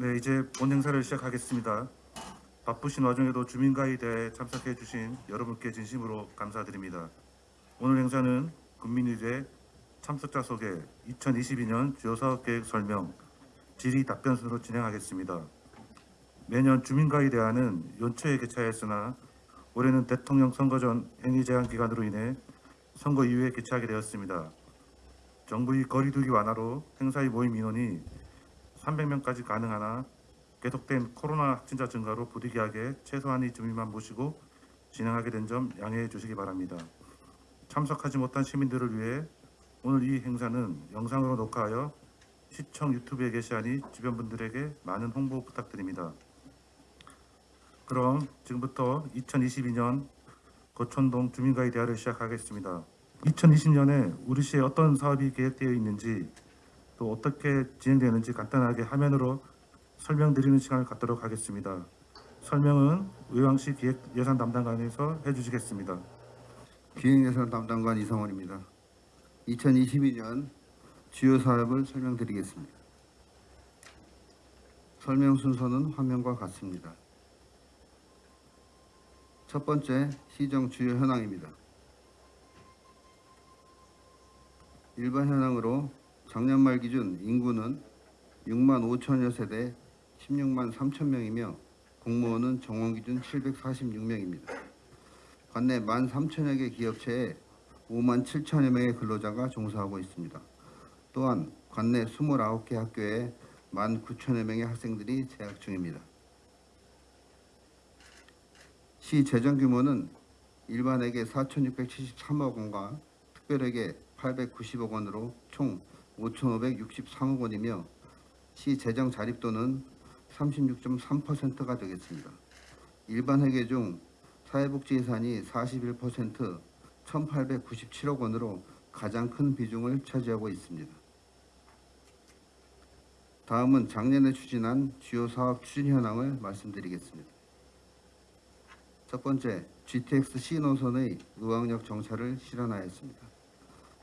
네, 이제 본 행사를 시작하겠습니다. 바쁘신 와중에도 주민가이대에 참석해 주신 여러분께 진심으로 감사드립니다. 오늘 행사는 국민의대 참석자 소개 2022년 주요 사업 계획 설명 질의 답변 순으로 진행하겠습니다. 매년 주민가이대안은 연초에 개최하였으나 올해는 대통령 선거 전 행위 제한 기간으로 인해 선거 이후에 개최하게 되었습니다. 정부의 거리두기 완화로 행사의 모임 인원이 300명까지 가능하나 계속된 코로나 확진자 증가로 부득이하게 최소한의 주민만 모시고 진행하게 된 점 양해해 주시기 바랍니다. 참석하지 못한 시민들을 위해 오늘 이 행사는 영상으로 녹화하여 시청 유튜브에 게시하니 주변 분들에게 많은 홍보 부탁드립니다. 그럼 지금부터 2022년 거촌동 주민가의 대화를 시작하겠습니다. 2020년에 우리 시에 어떤 사업이 계획되어 있는지 또 어떻게 진행되는지 간단하게 화면으로 설명드리는 시간을 갖도록 하겠습니다. 설명은 의왕시 기획예산 담당관에서 해주시겠습니다. 기획예산 담당관 이성원입니다. 2022년 주요 사업을 설명드리겠습니다. 설명 순서는 화면과 같습니다. 첫 번째 시정 주요 현황입니다. 일반 현황으로 작년 말 기준 인구는 6만 5천여 세대 16만 3천 명이며 공무원은 정원 기준 746명입니다. 관내 1만 3천여 개 기업체에 5만 7천여 명의 근로자가 종사하고 있습니다. 또한 관내 29개 학교에 1만 9천여 명의 학생들이 재학 중입니다. 시 재정 규모는 일반에게 4,673억 원과 특별에게 890억 원으로 총 5,563억 원이며 시 재정 자립도는 36.3%가 되겠습니다. 일반 회계 중 사회복지 예산이 41% 1,897억 원으로 가장 큰 비중을 차지하고 있습니다. 다음은 작년에 추진한 주요 사업 추진 현황을 말씀드리겠습니다. 첫 번째, GTX C 노선의 의왕역 정차를 실현하였습니다.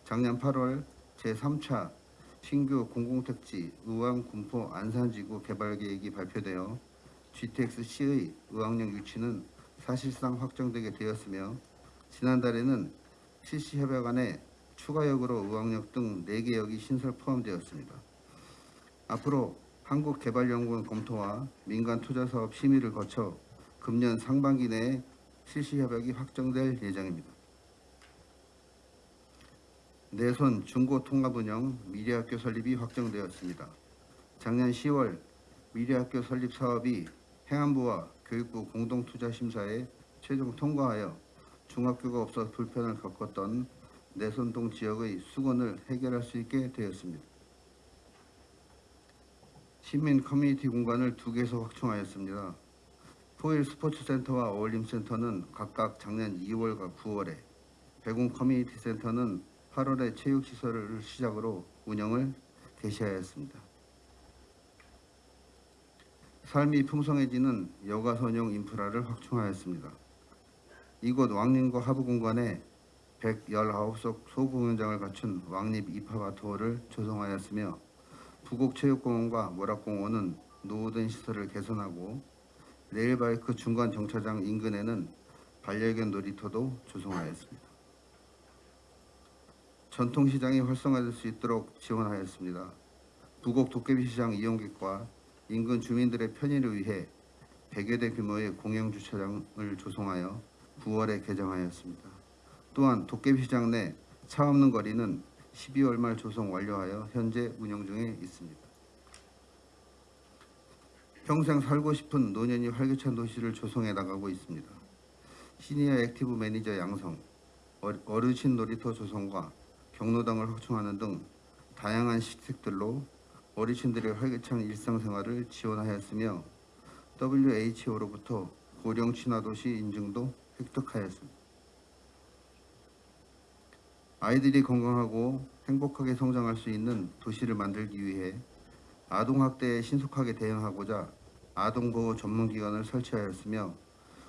작년 8월 제3차 신규 공공택지 의왕 군포 안산지구 개발 계획이 발표되어 GTX-C의 의왕역 유치는 사실상 확정되게 되었으며 지난달에는 실시협약 안에 추가역으로 의왕역 등 4개 역이 신설 포함되었습니다. 앞으로 한국개발연구원 검토와 민간 투자사업 심의를 거쳐 금년 상반기 내에 실시협약이 확정될 예정입니다. 내손 중고통합운영 미래학교 설립이 확정되었습니다. 작년 10월 미래학교 설립 사업이 행안부와 교육부 공동투자심사에 최종 통과하여 중학교가 없어 불편을 겪었던 내손동 지역의 수건을 해결할 수 있게 되었습니다. 시민 커뮤니티 공간을 두 개소 확충하였습니다. 포일 스포츠센터와 어울림센터는 각각 작년 2월과 9월에 배공 커뮤니티 센터는 8월에 체육시설을 시작으로 운영을 개시하였습니다. 삶이 풍성해지는 여가 선용 인프라를 확충하였습니다. 이곳 왕림과 하부 공간에 119석 소공연장을 갖춘 왕립 입하바토를 조성하였으며 부곡체육공원과 모락공원은 노후된 시설을 개선하고 레일바이크 중간 정차장 인근에는 반려견 놀이터도 조성하였습니다. 전통시장이 활성화될 수 있도록 지원하였습니다. 부곡 도깨비시장 이용객과 인근 주민들의 편의를 위해 100여 대 규모의 공영주차장을 조성하여 9월에 개장하였습니다. 또한 도깨비시장 내 차 없는 거리는 12월 말 조성 완료하여 현재 운영 중에 있습니다. 평생 살고 싶은 노년이 활기찬 도시를 조성해 나가고 있습니다. 시니어 active 매니저 양성, 어르신 놀이터 조성과 경로당을 확충하는 등 다양한 시책들로 어르신들의 활기찬 일상생활을 지원하였으며 WHO로부터 고령 친화도시 인증도 획득하였습니다. 아이들이 건강하고 행복하게 성장할 수 있는 도시를 만들기 위해 아동학대에 신속하게 대응하고자 아동보호 전문기관을 설치하였으며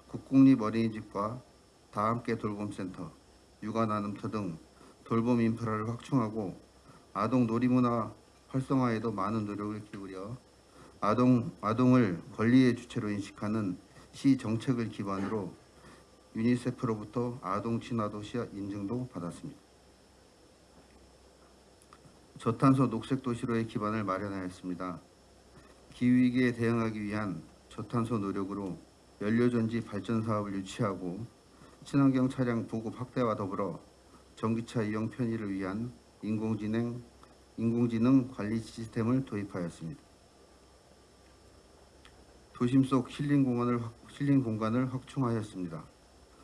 국공립 어린이집과 다함께 돌봄센터, 육아나눔터 등 돌봄 인프라를 확충하고 아동 놀이문화 활성화에도 많은 노력을 기울여 아동 아동을 권리의 주체로 인식하는 시 정책을 기반으로 유니세프로부터 아동 친화 도시 인증도 받았습니다. 저탄소 녹색 도시로의 기반을 마련하였습니다. 기후위기에 대응하기 위한 저탄소 노력으로 연료전지 발전 사업을 유치하고 친환경 차량 보급 확대와 더불어 전기차 이용 편의를 위한 인공지능 인공지능 관리 시스템을 도입하였습니다. 도심 속 힐링 공원을 확- 힐링 공간을 확충하였습니다.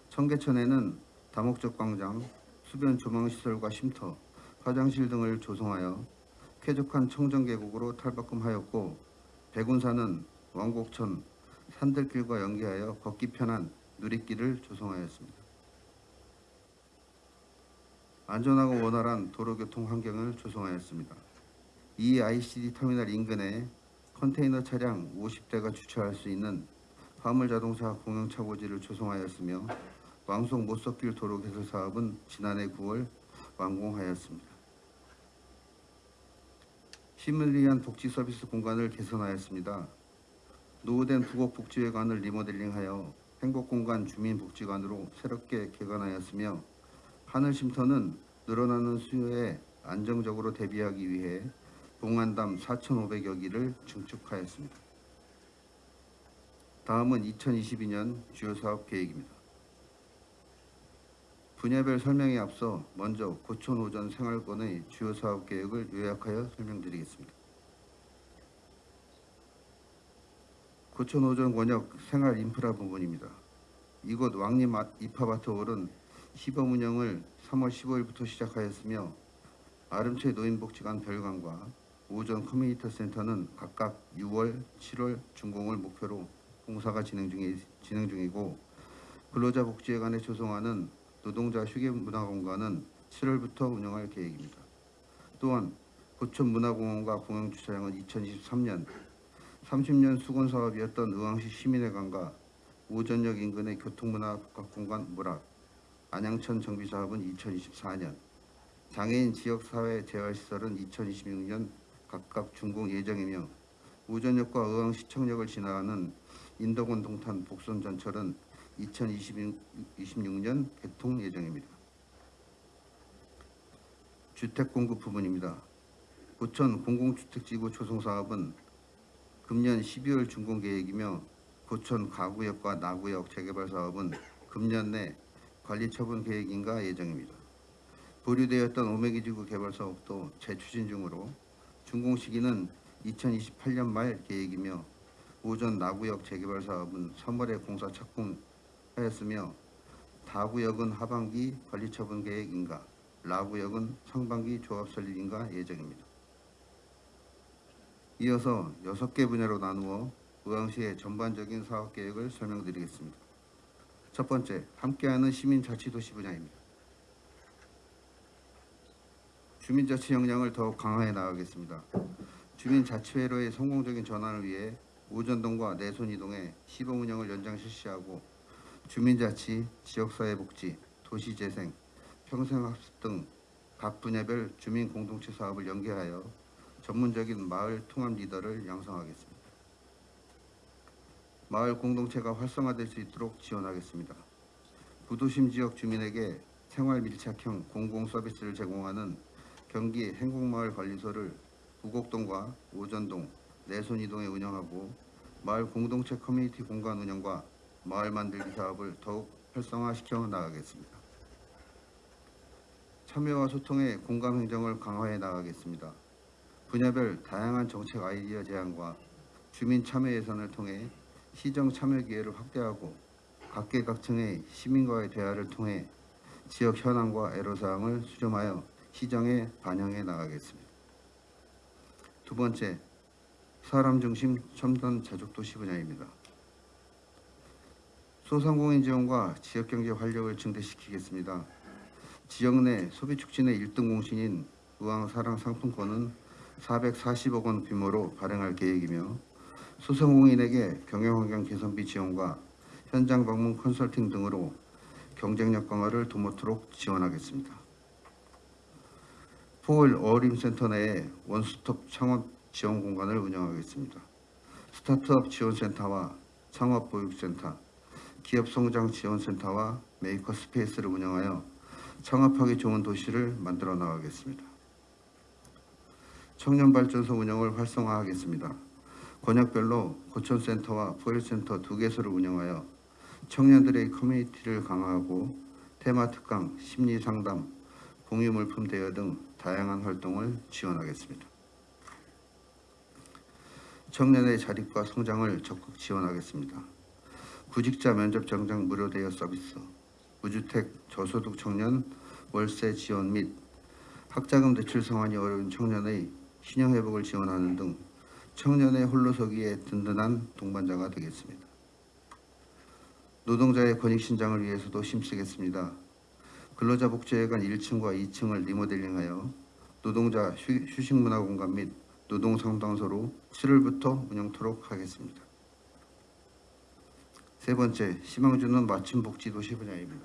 청계천에는 다목적 광장, 수변 조망 시설과 쉼터, 화장실 등을 조성하여 쾌적한 청정 계곡으로 탈바꿈하였고 백운산은 왕곡천 산들길과 연계하여 걷기 편한 누리길을 조성하였습니다. 안전하고 원활한 도로교통 환경을 조성하였습니다. 이 ICD 터미널 인근에 컨테이너 차량 50대가 주차할 수 있는 화물 자동차 공영 차고지를 조성하였으며 왕송 못석길 도로 개설 사업은 지난해 9월 완공하였습니다. 시민을 위한 복지 서비스 공간을 개선하였습니다. 노후된 부곡복지회관을 리모델링하여 행복공간 주민복지관으로 새롭게 개관하였으며 하늘 쉼터는 늘어나는 수요에 안정적으로 대비하기 위해 봉안담 4,500여 기를 증축하였습니다. 다음은 2022년 주요 사업 계획입니다. 분야별 설명에 앞서 먼저 고촌 오전 생활권의 주요 사업 계획을 요약하여 설명드리겠습니다. 고촌 오전 권역 생활 인프라 부분입니다. 이곳 왕림 아- 입하바트홀은 시범 운영을 3월 15일부터 시작하였으며 아름채 노인복지관 별관과 오전 커뮤니티 센터는 각각 6월, 7월 준공을 목표로 공사가 진행 중이 진행 중이고 근로자 복지회관에 조성하는 노동자 휴게 문화공간은 7월부터 운영할 계획입니다. 또한 고촌 문화공원과 공영 주차장은 2023년 30년 수건 사업이었던 의왕시 시민회관과 오전역 인근의 교통문화 복합공간 문학 안양천 정비 사업은 2024년 장애인 지역사회 재활시설은 2026년 각각 준공 예정이며 오전역과 의왕시청역을 지나가는 인덕원 동탄 복선 전철은 2026년 개통 예정입니다. 주택 공급 부분입니다. 고천 공공주택지구 조성 사업은 금년 12월 준공 계획이며 고천 가구역과 나구역 재개발 사업은 금년 내 관리 처분 계획인가 예정입니다. 보류되었던 오메기지구 개발 사업도 재추진 중으로 준공 시기는 2028년 말 계획이며 오전 나구역 재개발 사업은 3월에 공사 착공하였으며 다구역은 하반기 관리 처분 계획인가 라구역은 상반기 조합 설립인가 예정입니다. 이어서 여섯 개 분야로 나누어 의왕시의 전반적인 사업 계획을 설명드리겠습니다. 첫 번째, 함께하는 시민자치도시 분야입니다. 주민자치 역량을 더욱 강화해 나가겠습니다. 주민자치회로의 성공적인 전환을 위해 오전동과 내손이동에 시범 운영을 연장 실시하고 주민자치, 지역사회복지, 도시재생, 평생학습 등 각 분야별 주민 공동체 사업을 연계하여 전문적인 마을 통합 리더를 양성하겠습니다. 마을 공동체가 활성화될 수 있도록 지원하겠습니다. 부도심 지역 주민에게 생활 밀착형 공공 서비스를 제공하는 경기 행복마을관리소를 부곡동과 오전동, 내손이동에 운영하고 마을 공동체 커뮤니티 공간 운영과 마을 만들기 사업을 더욱 활성화시켜 나가겠습니다. 참여와 소통의 공감 행정을 강화해 나가겠습니다. 분야별 다양한 정책 아이디어 제안과 주민 참여 예산을 통해 시정 참여 기회를 확대하고 각계각층의 시민과의 대화를 통해 지역 현황과 애로사항을 수렴하여 시정에 반영해 나가겠습니다. 두 번째, 사람 중심 첨단 자족도시 분야입니다. 소상공인 지원과 지역경제 활력을 증대시키겠습니다. 지역 내 소비 촉진의 1등 공신인 의왕사랑 상품권은 440억 원 규모로 발행할 계획이며 소상공인에게 경영환경 개선비 지원과 현장 방문 컨설팅 등으로 경쟁력 강화를 도모토록 지원하겠습니다. 포일 어울림센터 내에 원스톱 창업 지원 공간을 운영하겠습니다. 스타트업 지원센터와 창업보육센터, 기업성장지원센터와 maker space를 운영하여 창업하기 좋은 도시를 만들어 나가겠습니다. 청년발전소 운영을 활성화하겠습니다. 권역별로 고천센터와 포일센터 두 개소를 운영하여 청년들의 커뮤니티를 강화하고 테마 특강, 심리 상담, 공유 물품 대여 등 다양한 활동을 지원하겠습니다. 청년의 자립과 성장을 적극 지원하겠습니다. 구직자 면접 정장 무료 대여 서비스, 무주택 저소득 청년 월세 지원 및 학자금 대출 상환이 어려운 청년의 신용 회복을 지원하는 등 청년의 홀로서기에 든든한 동반자가 되겠습니다. 노동자의 권익 신장을 위해서도 힘쓰겠습니다. 근로자 복지회관 1층과 2층을 리모델링하여 노동자 휴- 휴식문화 공간 및 노동상담소로 7월부터 운영토록 하겠습니다. 세 번째, 희망주는 맞춤복지도시 분야입니다.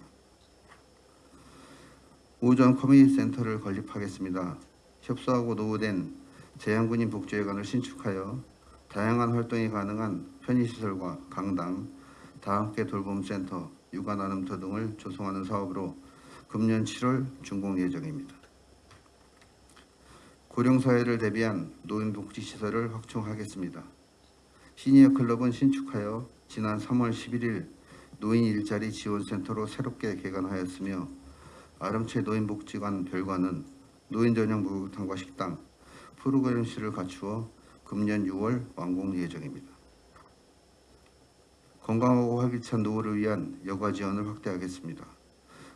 오전 커뮤니티 센터를 건립하겠습니다. 협소하고 노후된 재향군인 복지회관을 신축하여 다양한 활동이 가능한 편의시설과 강당, 다함께 돌봄센터, 육아나눔터 등을 조성하는 사업으로 금년 7월 준공 예정입니다. 고령사회를 대비한 노인복지시설을 확충하겠습니다. 시니어 클럽은 신축하여 지난 3월 11일 노인 일자리 지원센터로 새롭게 개관하였으며 아름채 노인복지관 별관은 노인 전용 목욕탕과 식당, 프로그램 실을 갖추어 금년 6월 완공 예정입니다. 건강하고 활기찬 노후를 위한 여가 지원을 확대하겠습니다.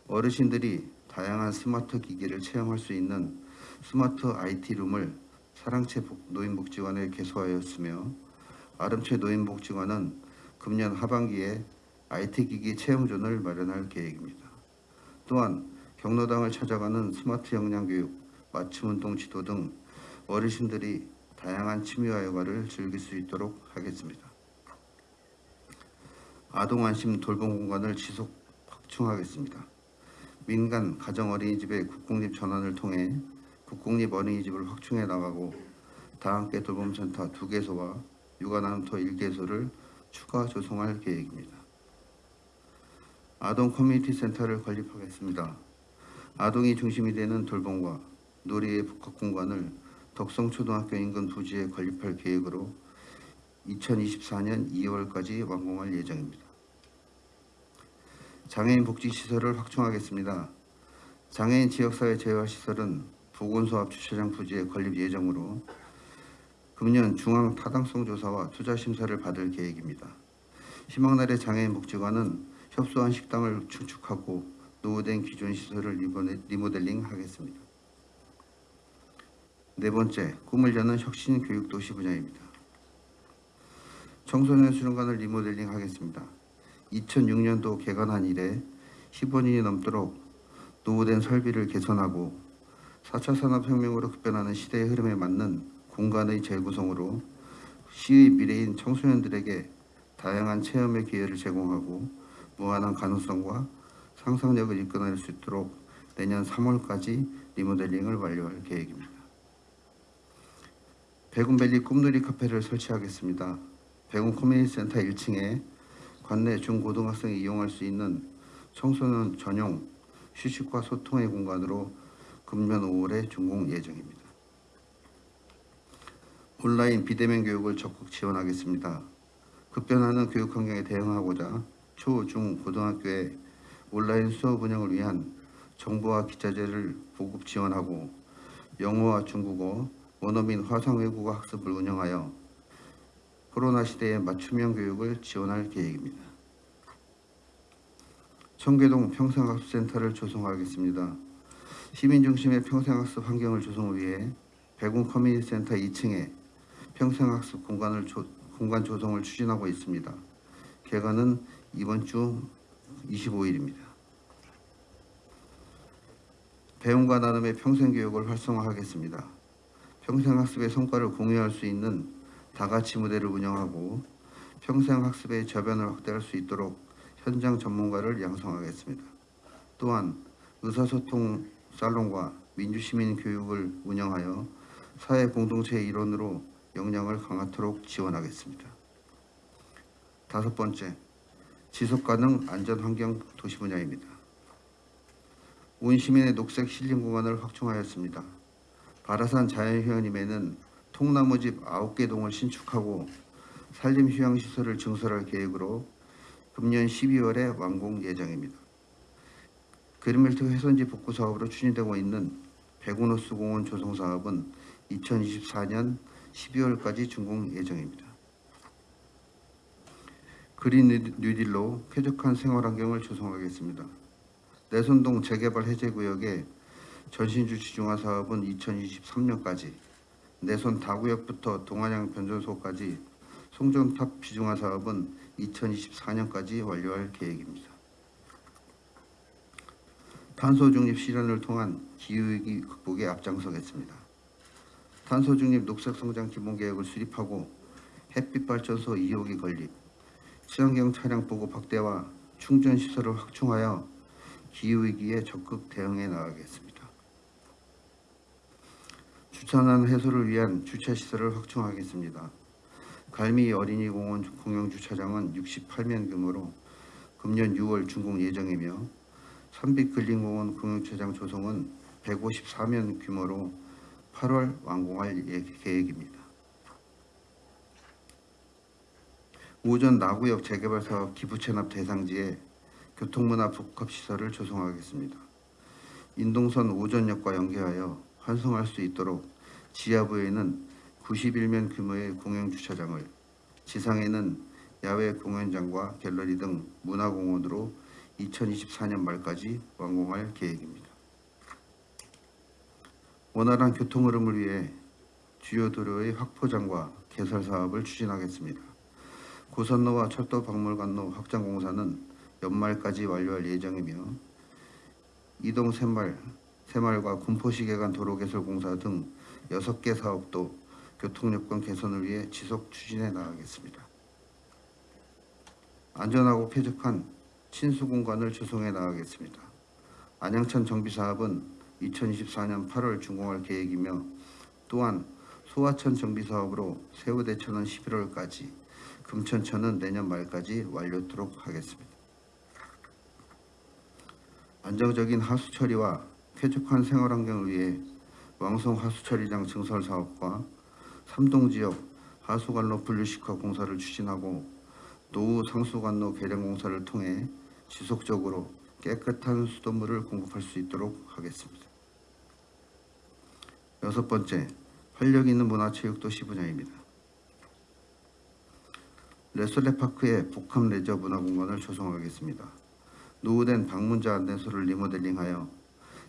어르신들이 다양한 스마트 기기를 체험할 수 있는 스마트 IT룸을 사랑채 복- 노인복지관에 개소하였으며 아름채 노인복지관은 금년 하반기에 IT 기기 체험존을 마련할 계획입니다. 또한 경로당을 찾아가는 스마트 역량교육, 맞춤운동 지도 등 어르신들이 다양한 취미와 여가를 즐길 수 있도록 하겠습니다. 아동안심 돌봄 공간을 지속 확충하겠습니다. 민간 가정 어린이집의 국공립 전환을 통해 국공립 어린이집을 확충해 나가고 다함께 돌봄센터 두 개소와 육아나눔터 1개소를 추가 조성할 계획입니다. 아동 커뮤니티 센터를 건립하겠습니다. 아동이 중심이 되는 돌봄과 놀이의 복합 공간을 덕성초등학교 인근 부지에 건립할 계획으로 2024년 2월까지 완공할 예정입니다. 장애인 복지시설을 확충하겠습니다. 장애인 지역사회 재활시설은 보건소 앞 주차장 부지에 건립 예정으로 금년 중앙 타당성 조사와 투자 심사를 받을 계획입니다. 희망날의 장애인 복지관은 협소한 식당을 축축하고 노후된 기존 시설을 리모델- 리모델링하겠습니다. 네 번째, 꿈을 여는 혁신 교육 도시 분야입니다. 청소년 수련관을 리모델링 하겠습니다. 2006년도 개관한 이래 15년이 넘도록 노후된 설비를 개선하고 4차 산업혁명으로 급변하는 시대의 흐름에 맞는 공간의 재구성으로 시의 미래인 청소년들에게 다양한 체험의 기회를 제공하고 무한한 가능성과 상상력을 이끌어낼 수 있도록 내년 3월까지 리모델링을 완료할 계획입니다. 백운밸리 꿈놀이 카페를 설치하겠습니다. 백운 커뮤니티 센터 1층에 관내 중고등학생이 이용할 수 있는 청소년 전용 휴식과 소통의 공간으로 금년 5월에 준공 예정입니다. 온라인 비대면 교육을 적극 지원하겠습니다. 급변하는 교육 환경에 대응하고자 초, 중, 고등학교에 온라인 수업 운영을 위한 정보와 기자재를 보급 지원하고 영어와 중국어, 원어민 화상 외국어 학습을 운영하여 코로나 시대의 맞춤형 교육을 지원할 계획입니다. 청계동 평생학습센터를 조성하겠습니다. 시민 중심의 평생학습 환경을 조성을 위해 백운 커뮤니티 센터 2층에 평생학습 공간을 조, 공간 조성을 추진하고 있습니다. 개관은 이번 주 25일입니다. 배움과 나눔의 평생교육을 활성화하겠습니다. 평생학습의 성과를 공유할 수 있는 다가치 무대를 운영하고 평생학습의 저변을 확대할 수 있도록 현장 전문가를 양성하겠습니다. 또한 의사소통 살롱과 민주시민 교육을 운영하여 사회 공동체의 일원으로 역량을 강화토록 지원하겠습니다. 다섯 번째, 지속가능 안전환경 도시 분야입니다. 온 시민의 녹색 힐링 공간을 확충하였습니다. 바라산 자연휴양림에는 통나무집 9개 동을 신축하고 산림휴양시설을 증설할 계획으로 금년 12월에 완공 예정입니다. 그린벨트 훼손지 복구 사업으로 추진되고 있는 백운호수 공원 조성 사업은 2024년 12월까지 준공 예정입니다. 그린 뉴- 뉴딜로 쾌적한 생활 환경을 조성하겠습니다. 내손동 재개발 해제 구역의 전신주 지중화 사업은 2023년까지, 내손 다구역부터 동안양 변전소까지 송전탑 지중화 사업은 2024년까지 완료할 계획입니다. 탄소 중립 실현을 통한 기후위기 극복에 앞장서겠습니다. 탄소 중립 녹색 성장 기본 계획을 수립하고 햇빛 발전소 2호기 건립, 친환경 차량 보급 확대와 충전 시설을 확충하여 기후 위기에 적극 대응해 나가겠습니다. 주차난 해소를 위한 주차 시설을 확충하겠습니다. 갈미 어린이 공원 공영 주차장은 68면 규모로 금년 6월 준공 예정이며 삼빛 근린공원 공영주차장 조성은 154면 규모로 8월 완공할 예- 계획입니다. 오전 나구역 재개발 사업 기부 체납 대상지에 교통문화 복합시설을 조성하겠습니다. 인동선 오전역과 연계하여 환승할 수 있도록 지하부에는 91면 규모의 공영주차장을 지상에는 야외 공연장과 갤러리 등 문화공원으로 2024년 말까지 완공할 계획입니다. 원활한 교통 흐름을 위해 주요 도로의 확포장과 개설 사업을 추진하겠습니다. 고선로와 철도 박물관로 확장 공사는 연말까지 완료할 예정이며 이동 새말, 새말과 군포시계간 도로 개설 공사 등 6개 사업도 교통 여건 개선을 위해 지속 추진해 나가겠습니다. 안전하고 쾌적한 친수 공간을 조성해 나가겠습니다. 안양천 정비 사업은 2024년 8월 준공할 계획이며 또한 소하천 정비 사업으로 세우대천은 11월까지, 금천천은 내년 말까지 완료토록 하겠습니다. 안정적인 하수 처리와 쾌적한 생활 환경을 위해 왕성 하수 처리장 증설 사업과 삼동 지역 하수관로 분류식화 공사를 추진하고 노후 상수관로 개량 공사를 통해 지속적으로 깨끗한 수돗물을 공급할 수 있도록 하겠습니다. 여섯 번째, 활력 있는 문화체육도시 분야입니다. 레솔레파크의 복합 레저 문화공간을 조성하겠습니다. 노후된 방문자 안내소를 리모델링하여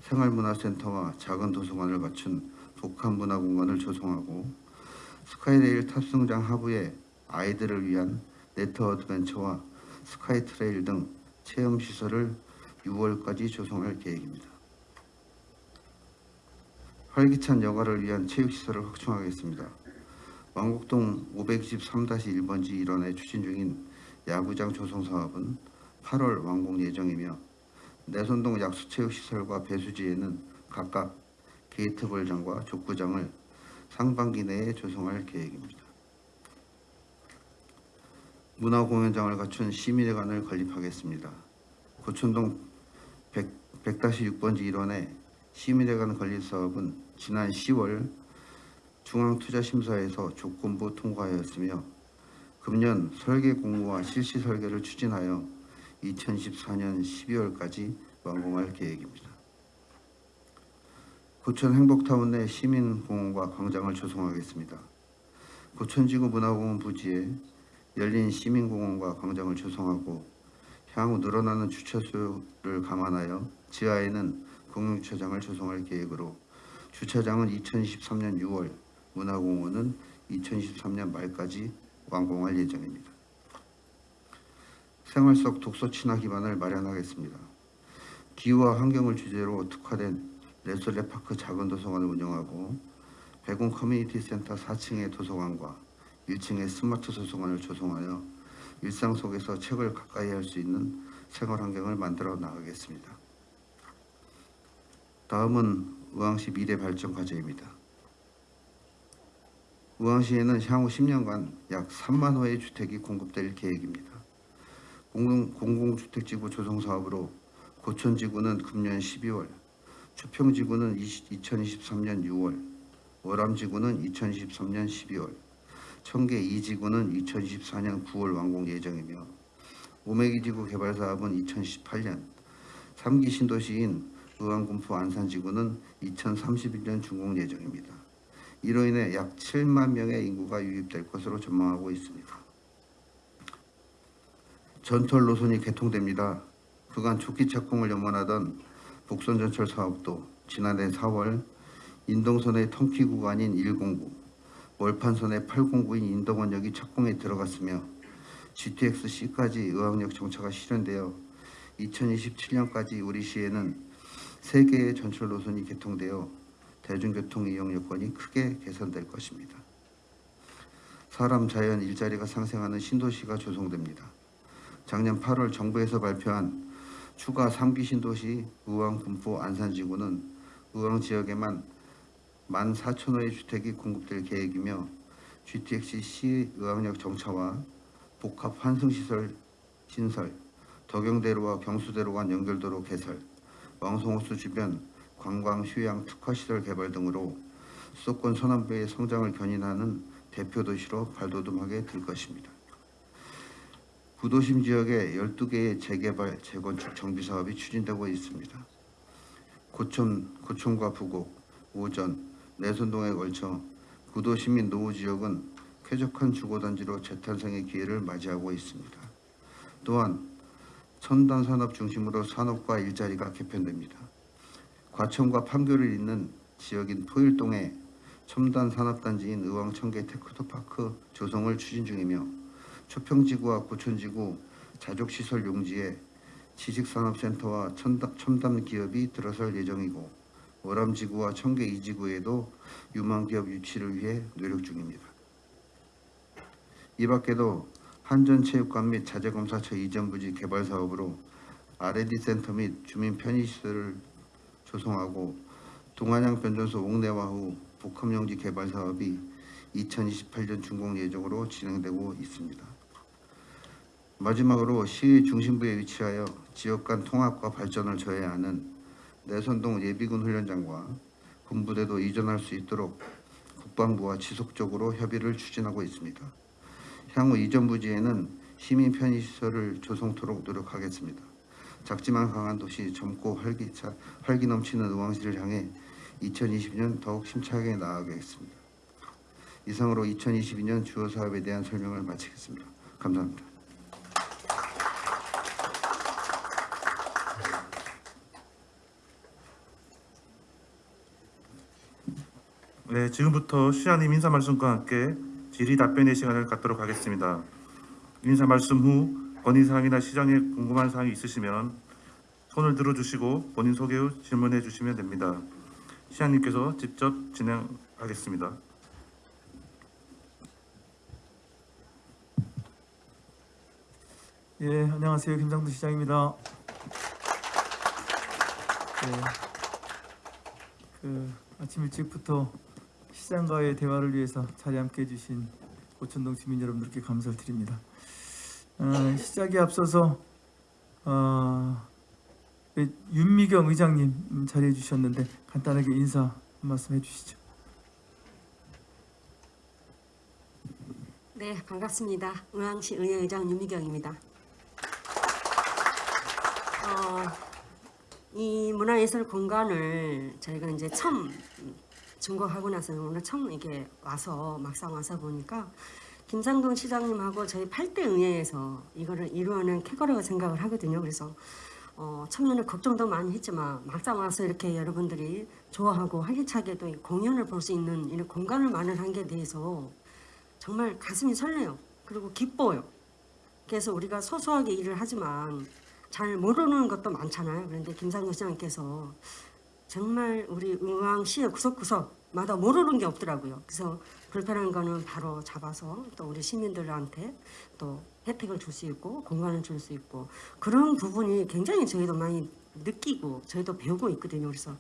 생활문화센터와 작은 도서관을 갖춘 복합문화공간을 조성하고 스카이레일 탑승장 하부에 아이들을 위한 net adventure와 sky trail 등 체험 시설을 6월까지 조성할 계획입니다. 활기찬 여가를 위한 체육 시설을 확충하겠습니다. 왕곡동 523-1번지 일원에 추진 중인 야구장 조성 사업은 8월 완공 예정이며 내손동 약수체육시설과 배수지에는 각각 게이트볼장과 족구장을 상반기 내에 조성할 계획입니다. 문화공연장을 갖춘 시민회관을 건립하겠습니다. 고촌동 100, 100-6번지 일원의 시민회관 건립 사업은 지난 10월 중앙투자심사에서 조건부 통과하였으며 금년 설계 공모와 실시 설계를 추진하여 2014년 12월까지 완공할 계획입니다. 고천 행복타운 내 시민공원과 광장을 조성하겠습니다. 고천지구 문화공원 부지에 열린 시민공원과 광장을 조성하고 향후 늘어나는 주차수를 감안하여 지하에는 공용주차장을 조성할 계획으로 주차장은 2023년 6월, 문화공원은 2023년 말까지 완공할 예정입니다. 생활 속 독서 친화 기반을 마련하겠습니다. 기후와 환경을 주제로 특화된 레솔레파크 작은 도서관을 운영하고 백운 커뮤니티 센터 4층의 도서관과 1층의 스마트 도서관을 조성하여 일상 속에서 책을 가까이 할 수 있는 생활 환경을 만들어 나가겠습니다. 다음은 의왕시 미래 발전 과제입니다. 의왕시에는 향후 10년간 약 3만 호의 주택이 공급될 계획입니다. 공공, 공공 주택지구 조성 사업으로 고천지구는 금년 12월, 추평지구는 2023년 6월, 월암지구는 2023년 12월, 청계 2지구는 2024년 9월 완공 예정이며 오메기지구 개발 사업은 2018년, 3기 신도시인 의왕군포 안산지구는 2031년 준공 예정입니다. 이로 인해 약 7만 명의 인구가 유입될 것으로 전망하고 있습니다. 전철 노선이 개통됩니다. 그간 초기 착공을 염원하던 복선 전철 사업도 지난해 4월 인동선의 통키 구간인 109, 월판선의 809인 인덕원역이 착공에 들어갔으며 GTX-C까지 의왕역 정차가 실현되어 2027년까지 우리 시에는 세 개의 전철 노선이 개통되어 대중교통 이용 여건이 크게 개선될 것입니다. 사람, 자연, 일자리가 상생하는 신도시가 조성됩니다. 작년 8월 정부에서 발표한 추가 3기 신도시 의왕, 군포, 안산지구는 의왕 지역에만 14,000호의 주택이 공급될 계획이며 GTX-C 의왕역 정차와 복합 환승시설 신설, 덕영대로와 경수대로 간 연결도로 개설, 왕성호수 주변 관광 휴양 특화시설 개발 등으로 수도권 서남부의 성장을 견인하는 대표 도시로 발돋움하게 될 것입니다. 구도심 지역에 12개의 재개발, 재건축 정비 사업이 추진되고 있습니다. 고촌, 고촌과 부곡, 오전, 내선동에 걸쳐 구도시민 노후 지역은 쾌적한 주거단지로 재탄생의 기회를 맞이하고 있습니다. 또한 첨단 산업 중심으로 산업과 일자리가 개편됩니다. 과천과 판교를 잇는 지역인 토일동에 첨단 산업단지인 의왕청계 테크노파크 조성을 추진 중이며 초평지구와 고촌지구 자족시설 용지에 지식산업센터와 첨단, 첨단 기업이 들어설 예정이고 월암지구와 청계 2지구에도 유망기업 유치를 위해 노력 중입니다. 이 밖에도 한전체육관 및 자재검사처 이전 부지 개발 사업으로 R&D 센터 및 주민 편의시설을 조성하고 동안양 변전소 옥내화 후 복합용지 개발 사업이 2028년 준공 예정으로 진행되고 있습니다. 마지막으로 시 중심부에 위치하여 지역 간 통합과 발전을 저해야 하는 내선동 예비군 훈련장과 군부대도 이전할 수 있도록 국방부와 지속적으로 협의를 추진하고 있습니다. 향후 이전 부지에는 시민 편의시설을 조성토록 노력하겠습니다. 작지만 강한 도시 젊고 활기차, 활기 넘치는 의왕시를 향해 2020년 더욱 힘차게 나아가겠습니다. 이상으로 2022년 주요 사업에 대한 설명을 마치겠습니다. 감사합니다. 네, 지금부터 시장님 인사 말씀과 함께 질의 답변의 시간을 갖도록 하겠습니다. 인사 말씀 후 건의 사항이나 시장에 궁금한 사항이 있으시면 손을 들어주시고 본인 소개 후 질문해 주시면 됩니다. 시장님께서 직접 진행하겠습니다. 예, 안녕하세요. 김상도 시장입니다. 네, 그 아침 일찍부터 시장과의 대화를 위해서 자리 함께 해주신 고천동 주민 여러분들께 감사를 드립니다. 어, 시작에 앞서서 어, 네, 윤미경 의장님 음, 자리해 주셨는데 간단하게 인사 한 말씀 해주시죠. 네, 반갑습니다. 의왕시 의회의장 윤미경입니다. 어, 이 문화예술 공간을 저희가 이제 처음 준공하고 나서 오늘 처음 이게 와서 막상 와서 보니까 김상동 시장님하고 저희 8대 의회에서 이거를 이루어낸 쾌거라고 생각을 하거든요. 그래서 어, 처음에는 걱정도 많이 했지만 막상 와서 이렇게 여러분들이 좋아하고 활기차게도 이 공연을 볼 수 있는 이런 공간을 마련한 게 대해서 정말 가슴이 설레요. 그리고 기뻐요. 그래서 우리가 소소하게 일을 하지만 잘 모르는 것도 많잖아요. 그런데 김상근 시장님께서 정말 우리 의왕시의 구석구석마다 모르는 게 없더라고요. 그래서 불편한 거는 바로 잡아서 또 우리 시민들한테 또 혜택을 줄 수 있고 공간을 줄 수 있고 그런 부분이 굉장히 저희도 많이 느끼고 저희도 배우고 있거든요. 그래서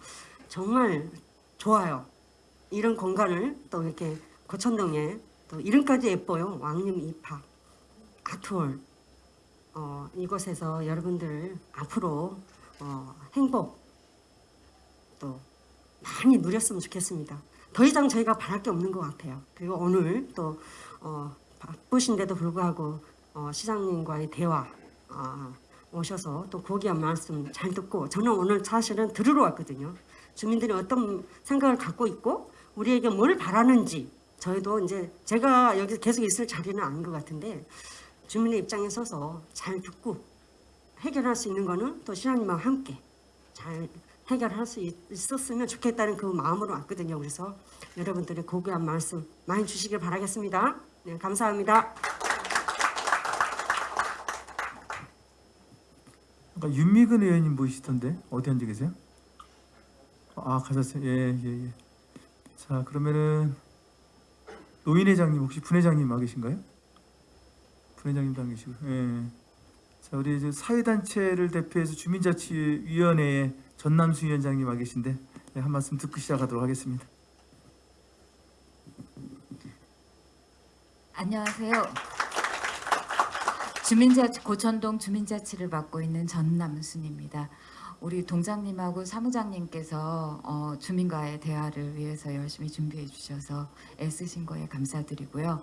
정말 좋아요. 이런 공간을 또 이렇게 고천동에 또 이름까지 예뻐요. 왕님 입학, 아트월. 어, 이곳에서 여러분들 앞으로 어, 행복 또 많이 누렸으면 좋겠습니다. 더 이상 저희가 바랄 게 없는 것 같아요. 그리고 오늘 또 어, 바쁘신데도 불구하고 어, 시장님과의 대화 아, 오셔서 또 고귀한 말씀 잘 듣고 저는 오늘 사실은 들으러 왔거든요. 주민들이 어떤 생각을 갖고 있고 우리에게 뭘 바라는지 저희도 이제 제가 여기 계속 있을 자리는 아닌 것 같은데 주민의 입장에 서서 잘 듣고 해결할 수 있는 거는 또 시장님과 함께 잘 해결할 수 있- 있었으면 좋겠다는 그 마음으로 왔거든요. 그래서 여러분들의 고귀한 말씀 많이 주시길 바라겠습니다. 네, 감사합니다. 아까 윤미근 의원님 보이시던데 어디 앉아 계세요? 아 가셨어요. 예예 예, 자 그러면은 노인 회장님 혹시 분회장님 와 계신가요? 분회장님도 안 계시고. 예. 자 우리 이제 사회단체를 대표해서 주민자치위원회의 전남수 위원장님 와 계신데 예, 한 말씀 듣고 시작하도록 하겠습니다. 안녕하세요. 주민자치 고천동 주민자치를 맡고 있는 전남순입니다. 우리 동장님하고 사무장님께서 어, 주민과의 대화를 위해서 열심히 준비해 주셔서 애쓰신 거에 감사드리고요.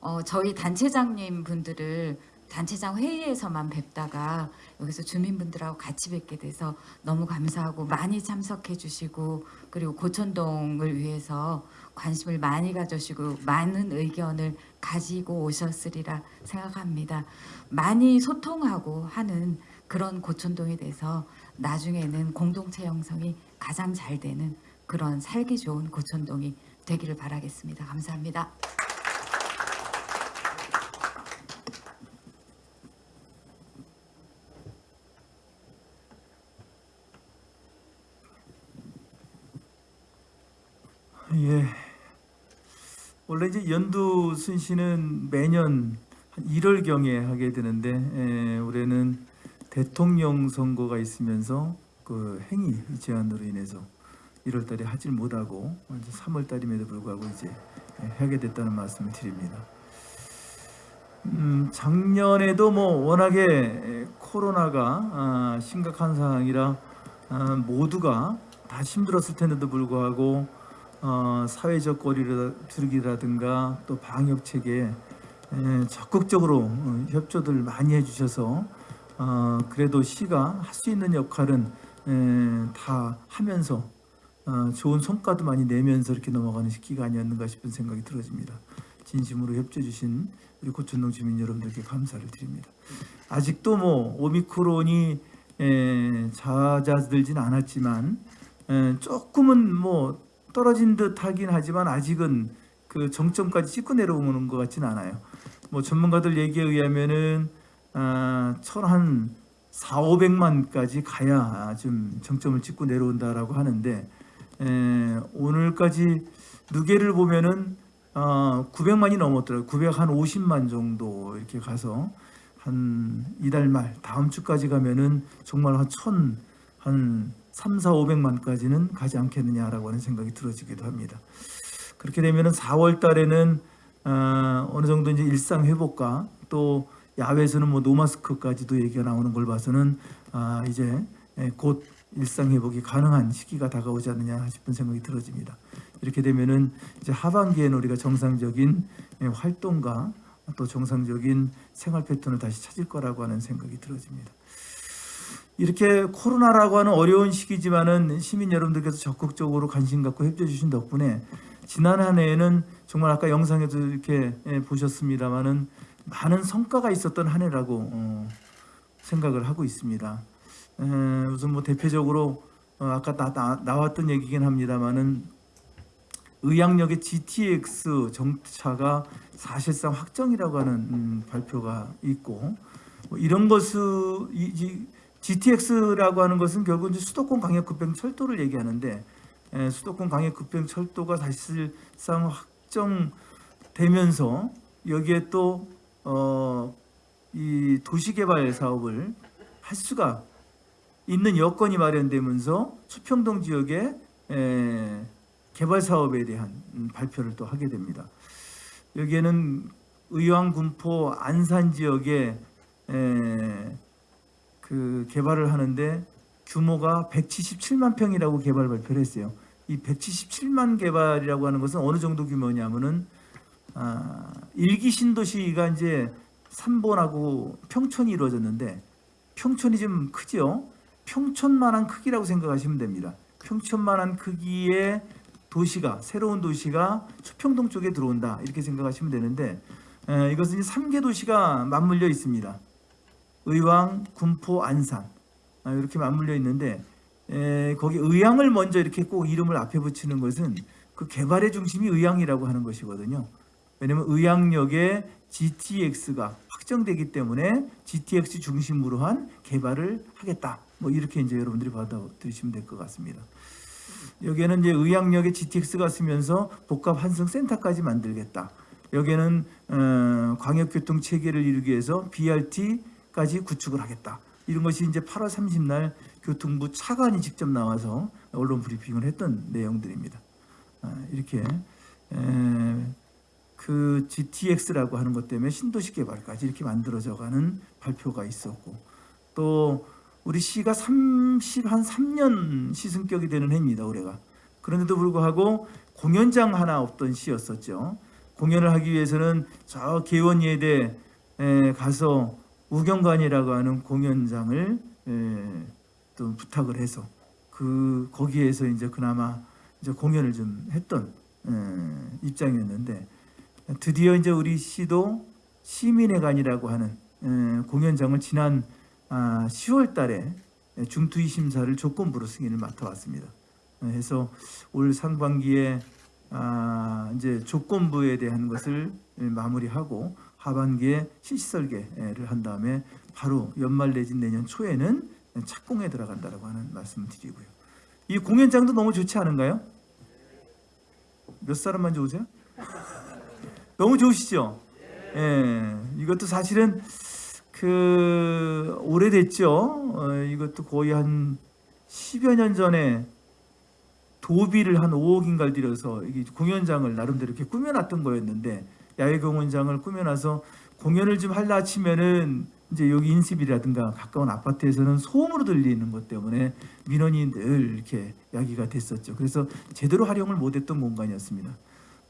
어, 저희 단체장님 분들을 단체장 회의에서만 뵙다가 여기서 주민분들하고 같이 뵙게 돼서 너무 감사하고 많이 참석해 주시고 그리고 고천동을 위해서 관심을 많이 가져주시고 많은 의견을 가지고 오셨으리라 생각합니다. 많이 소통하고 하는 그런 고천동에 대해서 나중에는 공동체 형성이 가장 잘 되는 그런 살기 좋은 고천동이 되기를 바라겠습니다. 감사합니다. 예. 원래 이제 연두 순시는 매년 한 1월 경에 하게 되는데 에, 올해는 대통령 선거가 있으면서 그 행위 제한으로 인해서 1월 달에 하질 못하고 이제 3월 달임에도 불구하고 이제 예, 하게 됐다는 말씀을 드립니다. 음, 작년에도 뭐 워낙에 에, 코로나가 아, 심각한 상황이라 아, 모두가 다 힘들었을 텐데도 불구하고 어, 사회적 거리두기라든가 또 방역 체계에 에, 적극적으로 어, 협조들 많이 해주셔서 어, 그래도 시가 할 수 있는 역할은 에, 다 하면서 어, 좋은 성과도 많이 내면서 이렇게 넘어가는 시기가 아니었는가 싶은 생각이 들어집니다. 진심으로 협조해 주신 우리 고천동 주민 여러분들께 감사를 드립니다. 아직도 뭐 오미크론이 에, 잦아들진 않았지만 에, 조금은 뭐 떨어진 듯 하긴 하지만 아직은 그 정점까지 찍고 내려오는 것 같지는 않아요. 뭐 전문가들 얘기에 의하면은 아, 천한 4, 500만까지 가야 좀 정점을 찍고 내려온다라고 하는데 에, 오늘까지 누계를 보면은 어, 900만이 넘었더라고요. 900한 50만 정도 이렇게 가서 한 이달 말 다음 주까지 가면은 정말 한 천, 한 3, 4, 500만까지는 가지 않겠느냐라고 하는 생각이 들어지기도 합니다. 그렇게 되면 은 4월 달에는 어, 어느 정도 이제 일상 회복과 또 야외에서는 뭐 노마스크까지도 얘기가 나오는 걸 봐서는 아, 이제 예, 곧 일상 회복이 가능한 시기가 다가오지 않느냐 싶은 생각이 들어집니다. 이렇게 되면은 이제 하반기에는 우리가 정상적인 예, 활동과 또 정상적인 생활 패턴을 다시 찾을 거라고 하는 생각이 들어집니다. 이렇게 코로나라고 하는 어려운 시기지만은 시민 여러분들께서 적극적으로 관심 갖고 협조해 주신 덕분에 지난 한 해에는 정말 아까 영상에도 이렇게 예, 보셨습니다마는 많은 성과가 있었던 한 해라고 어, 생각을 하고 있습니다. 에, 우선 뭐 대표적으로 어, 아까 나, 나, 나 왔던 얘기긴 합니다마는 의학역의 GTX 정차가 사실상 확정이라고 하는 음, 발표가 있고 뭐 이런 것을 GTX라고 하는 것은 결국 이제 수도권 광역급행 철도를 얘기하는데 에, 수도권 광역급행 철도가 사실상 확정되면서 여기에 또 어, 이 도시개발 사업을 할 수가 있는 여건이 마련되면서 수평동 지역의 에, 개발 사업에 대한 음, 발표를 또 하게 됩니다. 여기에는 의왕, 군포, 안산 지역에 에, 그 개발을 하는데 규모가 177만 평이라고 개발 발표를 했어요. 이 177만 개발이라고 하는 것은 어느 정도 규모냐면은 아, 일기 신도시가 이제 삼본하고 평촌이 이루어졌는데 평촌이 좀 크죠. 평촌만한 크기라고 생각하시면 됩니다. 평촌만한 크기의 도시가 새로운 도시가 수평동 쪽에 들어온다 이렇게 생각하시면 되는데 에, 이것은 이제 3개 도시가 맞물려 있습니다. 의왕, 군포, 안산 아, 이렇게 맞물려 있는데 에, 거기 의왕을 먼저 이렇게 꼭 이름을 앞에 붙이는 것은 그 개발의 중심이 의왕이라고 하는 것이거든요. 왜냐하면 의왕역에 GTX가 확정되기 때문에 GTX 중심으로 한 개발을 하겠다. 뭐 이렇게 이제 여러분들이 받아들이시면 될 것 같습니다. 여기에는 이제 의왕역에 GTX가 쓰면서 복합 환승 센터까지 만들겠다. 여기에는 어, 광역교통 체계를 이루기 위해서 BRT 까지 구축을 하겠다. 이런 것이 이제 8월 30날 교통부 차관이 직접 나와서 언론 브리핑을 했던 내용들입니다. 아, 이렇게 에, 그 GTX라고 하는 것 때문에 신도시 개발까지 이렇게 만들어져 가는 발표가 있었고 또 우리 시가 30, 한 3년 시승격이 되는 해입니다 올해가 그런데도 불구하고 공연장 하나 없던 시였었죠 공연을 하기 위해서는 저 개원예대 에 가서 우경관이라고 하는 공연장을 에, 또 부탁을 해서 그 거기에서 이제 그나마 이제 공연을 좀 했던 에, 입장이었는데 드디어 이제 우리 시도 시민회관이라고 하는 에, 공연장을 지난 아, 10월 달에 중투위 심사를 조건부로 승인을 맡아왔습니다. 에, 해서 올 상반기에 아, 이제 조건부에 대한 것을 마무리하고 하반기에 실시 설계를 한 다음에 바로 연말 내진 내년 초에는 착공에 들어간다라고 하는 말씀을 드리고요. 이 공연장도 너무 좋지 않은가요? 몇 사람만 좋으세요? 너무 좋으시죠? 예, 이것도 사실은 그 오래됐죠. 어, 이것도 거의 한 10여 년 전에 도비를 한 5억인가를 들여서 공연장을 나름대로 이렇게 꾸며놨던 거였는데 야외 공연장을 꾸며놔서 공연을 좀 할라 치면은 이제 여기 인습이라든가 가까운 아파트에서는 소음으로 들리는 것 때문에 민원이 늘 이렇게 야기가 됐었죠. 그래서 제대로 활용을 못했던 공간이었습니다.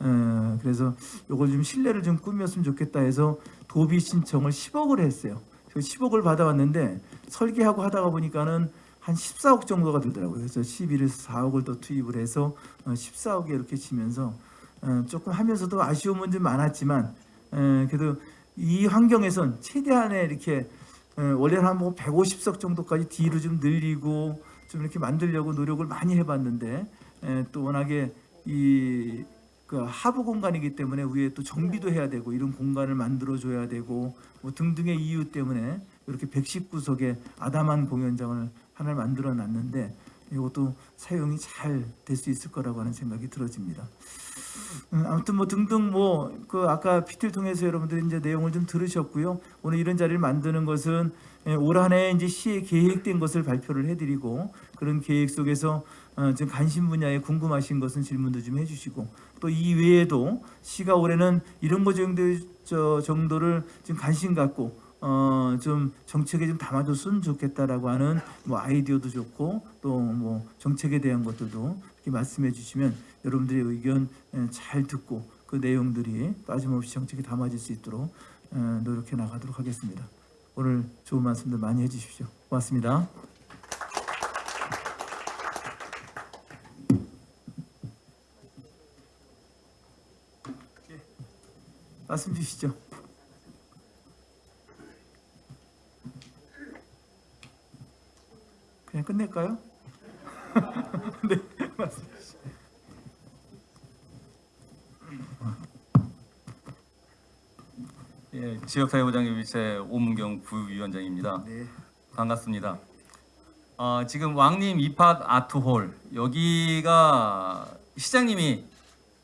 어, 그래서 이걸 좀 실내를 좀 꾸몄으면 좋겠다 해서 도비 신청을 10억을 했어요. 그 10억을 받아왔는데 설계하고 하다가 보니까는 한 14억 정도가 들더라고요. 그래서 11에서 4억을 더 투입을 해서 어, 14억에 이렇게 치면서 어, 조금 하면서도 아쉬움은 좀 많았지만 에, 그래도 이 환경에선 최대한의 이렇게 에, 원래는 한뭐 150석 정도까지 뒤로 좀 늘리고 좀 이렇게 만들려고 노력을 많이 해봤는데 에, 또 워낙에 이 그 하부 공간이기 때문에 위에 또 정비도 해야 되고 이런 공간을 만들어 줘야 되고 뭐 등등의 이유 때문에 이렇게 119석의 아담한 공연장을 하나를 만들어 놨는데 이것도 사용이 잘 될 수 있을 거라고 하는 생각이 들어집니다. 음, 아무튼 뭐 등등 뭐 그 아까 PT를 통해서 여러분들이 이제 내용을 좀 들으셨고요. 오늘 이런 자리를 만드는 것은 예, 올 한해 이제 시에 계획된 것을 발표를 해드리고 그런 계획 속에서 어, 지금 관심 분야에 궁금하신 것은 질문도 좀 해주시고 또 이 외에도 시가 올해는 이런 것 정도 저 정도를 좀 관심 갖고 어 좀 정책에 좀 담아줬으면 좋겠다라고 하는 뭐 아이디어도 좋고 또 뭐 정책에 대한 것들도 이렇게 말씀해 주시면 여러분들의 의견 에, 잘 듣고 그 내용들이 빠짐없이 정책에 담아질 수 있도록 에, 노력해 나가도록 하겠습니다. 오늘 좋은 말씀들 많이 해주십시오. 고맙습니다. 예, 말씀 주시죠. 그냥 끝낼까요? 네, 말씀 주시죠. 예, 지역사회부장님 위체 오문경 부위원장입니다. 네. 반갑습니다. 어, 지금 왕님 이팟 아트홀 여기가 시장님이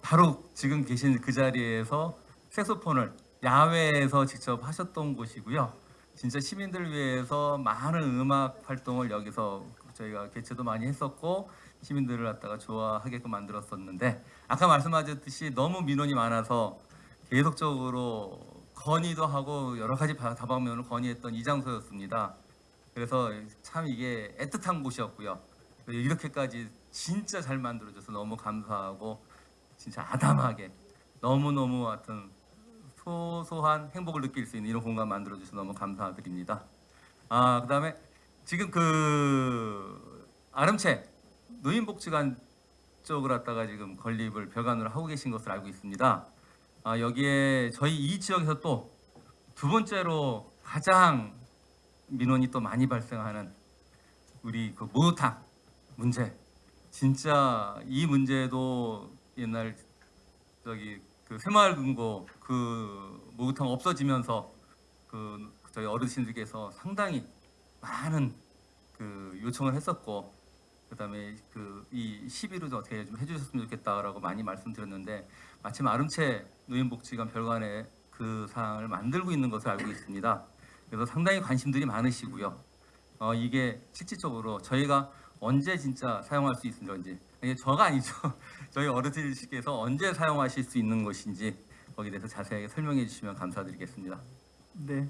바로 지금 계신 그 자리에서 색소폰을 야외에서 직접 하셨던 곳이고요. 진짜 시민들 위해서 많은 음악 활동을 여기서 저희가 개최도 많이 했었고 시민들을 갖다가 좋아하게끔 만들었었는데 아까 말씀하셨듯이 너무 민원이 많아서 계속적으로 건의도 하고 여러 가지 바- 다방면을 건의했던 이 장소였습니다. 그래서 참 이게 애틋한 곳이었고요. 이렇게까지 진짜 잘 만들어줘서 너무 감사하고 진짜 아담하게 너무너무 하여튼 소소한 행복을 느낄 수 있는 이런 공간 만들어 주셔서 너무 감사드립니다. 아 그다음에 지금 그 아름채 노인복지관 쪽을 갖다가 지금 건립을 별관으로 하고 계신 것을 알고 있습니다. 아, 여기에 저희 이 지역에서 또 두 번째로 가장 민원이 또 많이 발생하는 우리 그 목욕탕 문제. 진짜 이 문제도 옛날 저기 그 새마을금고 그 목욕탕 없어지면서 그 저희 어르신들께서 상당히 많은 그 요청을 했었고 그다음에 그 이 시비를 좀 어떻게 좀 해주셨으면 좋겠다라고 많이 말씀드렸는데 마침 아름채 노인복지관 별관에 그 사항을 만들고 있는 것을 알고 있습니다. 그래서 상당히 관심들이 많으시고요. 어, 이게 실질적으로 저희가 언제 진짜 사용할 수 있는 건지 이게 저가 아니죠. 저희 어르신께서 언제 사용하실 수 있는 것인지 거기에 대해서 자세하게 설명해 주시면 감사드리겠습니다. 네.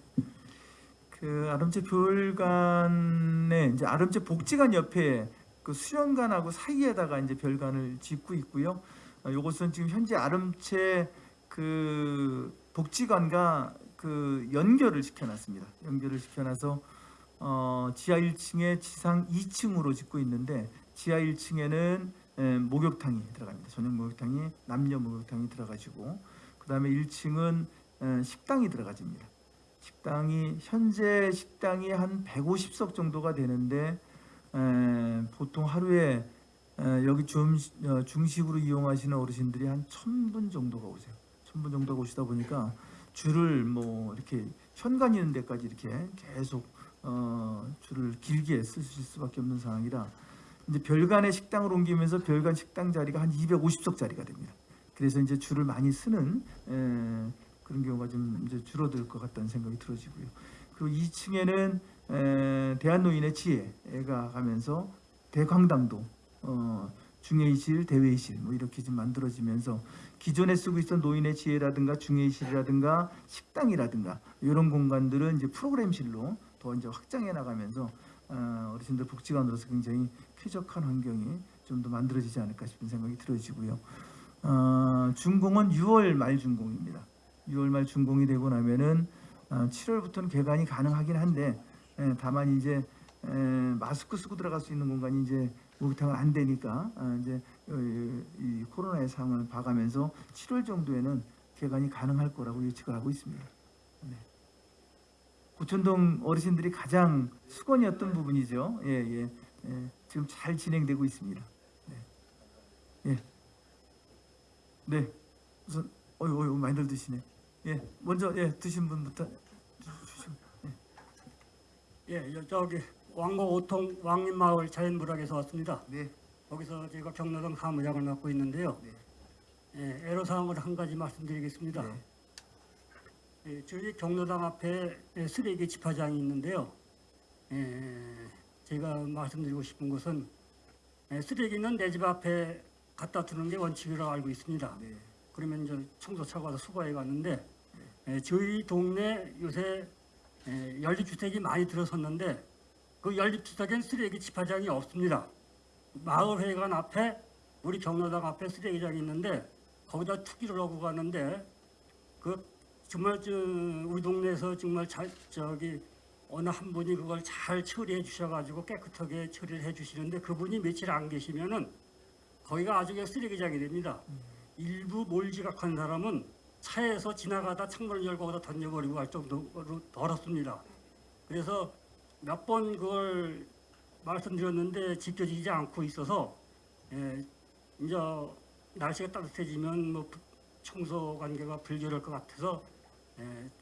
그 아름채 별관에 이제 아름채 복지관 옆에 그 수련관하고 사이에다가 이제 별관을 짓고 있고요. 어, 요것은 지금 현재 아름채 그 복지관과 그 연결을 시켜놨습니다. 연결을 시켜놔서 어, 지하 1층에 지상 2층으로 짓고 있는데 지하 1층에는 에, 목욕탕이 들어갑니다. 전용 목욕탕이 남녀 목욕탕이 들어가지고 그 다음에 1층은 에, 식당이 들어가집니다. 식당이 현재 식당이 한 150석 정도가 되는데 에, 보통 하루에 에, 여기 중, 어, 중식으로 이용하시는 어르신들이 한 1000분 정도가 오세요. 1000분 정도가 오시다 보니까 줄을 뭐 이렇게 현관 있는 데까지 이렇게 계속 어, 줄을 길게 쓰실 수밖에 없는 상황이라 이제 별관의 식당을 옮기면서 별관 식당 자리가 한 250석 자리가 됩니다. 그래서 이제 줄을 많이 쓰는 에, 그런 경우가 좀 이제 줄어들 것 같다는 생각이 들어지고요. 그리고 2층에는 에, 대한노인의 지혜가 가면서 대광당도 어, 중회의실, 대회의실 뭐 이렇게 좀 만들어지면서 기존에 쓰고 있던 노인의 지혜라든가 중회의실이라든가 식당이라든가 이런 공간들은 이제 프로그램실로 더 이제 확장해 나가면서 어, 어르신들 복지관으로서 굉장히 쾌적한 환경이 좀 더 만들어지지 않을까 싶은 생각이 들어지고요. 어, 준공은 6월 말 준공입니다. 6월 말 준공이 되고 나면은 어, 7월부터는 개관이 가능하긴 한데 예, 다만 이제 에, 마스크 쓰고 들어갈 수 있는 공간이 이제 목욕탕은 안 되니까 아, 이제 어, 코로나의 상황을 봐가면서 7월 정도에는 개관이 가능할 거라고 예측을 하고 있습니다. 네. 고천동 어르신들이 가장 수건이었던 부분이죠. 예, 예, 예. 지금 잘 진행되고 있습니다. 네. 예. 네. 우선 어유 어유 많이들 드시네. 예. 먼저 예 드신 분부터 주시고. 예, 여- 저기 왕고 오통 왕림마을 자연물학에서 왔습니다. 네. 거기서 제가 경로당 사무장을 맡고 있는데요. 네. 예, 애로사항을 한 가지 말씀드리겠습니다. 네. 예, 저희 경로당 앞에 예, 쓰레기 집화장이 있는데요. 예, 제가 말씀드리고 싶은 것은 예, 쓰레기는 내 집 앞에 갖다 두는 게 원칙이라고 알고 있습니다. 네. 그러면 이제 청소차가 와서 수거해 갔는데 에, 저희 동네 요새 에, 연립주택이 많이 들어섰는데 그 연립주택엔 쓰레기 집화장이 없습니다. 마을회관 앞에 우리 경로당 앞에 쓰레기장이 있는데 거기다 투기를 하고 가는데 그 정말 저 우리 동네에서 정말 잘 저기 어느 한 분이 그걸 잘 처리해 주셔가지고 깨끗하게 처리를 해 주시는데 그분이 며칠 안 계시면은 거기가 아주 그냥 쓰레기장이 됩니다. 일부 몰지각한 사람은 차에서 지나가다 창문을 열고 거기다 던져버리고 갈 정도로 더럽습니다. 그래서 몇 번 그걸 말씀드렸는데 지켜지지 않고 있어서 예, 이제 날씨가 따뜻해지면 뭐 부- 청소 관계가 불결할 것 같아서 예,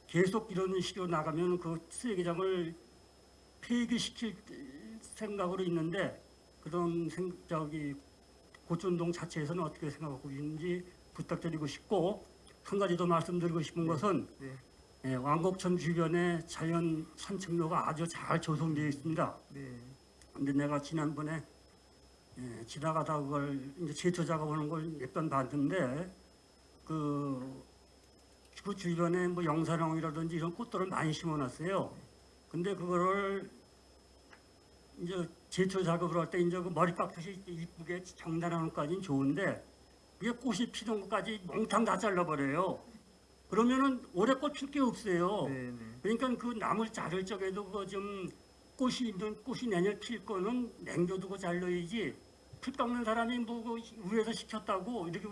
계속 이런 식으로 나가면 그 쓰레기장을 폐기시킬 생각으로 있는데 그런 생, 저기 고촌동 자체에서는 어떻게 생각하고 있는지 부탁드리고 싶고 한 가지 더 말씀드리고 싶은 것은 네. 예, 왕곡천 주변에 자연 산책로가 아주 잘 조성되어 있습니다. 네. 근데 내가 지난번에 예, 지나가다 그걸 이제 제초 작업하는 걸 몇 번 봤는데 그 그 주변에 뭐 영사랑이라든지 이런 꽃들을 많이 심어놨어요. 근데 그거를 이제 제초 작업을 할 때 이제 그 머리 깎듯이 이쁘게 장단하는 것까지는 좋은데 이게 꽃이 피는 것까지 몽탕 다 잘라버려요. 그러면은 올해 꽃필 게 없어요. 네, 네. 그러니까 그 나물 자를 적에도 그좀 꽃이 있는 꽃이 내년 필 거는 냉겨두고 잘라야지 풀 깎는 사람이 뭐그 위에서 시켰다고 뭐 이렇게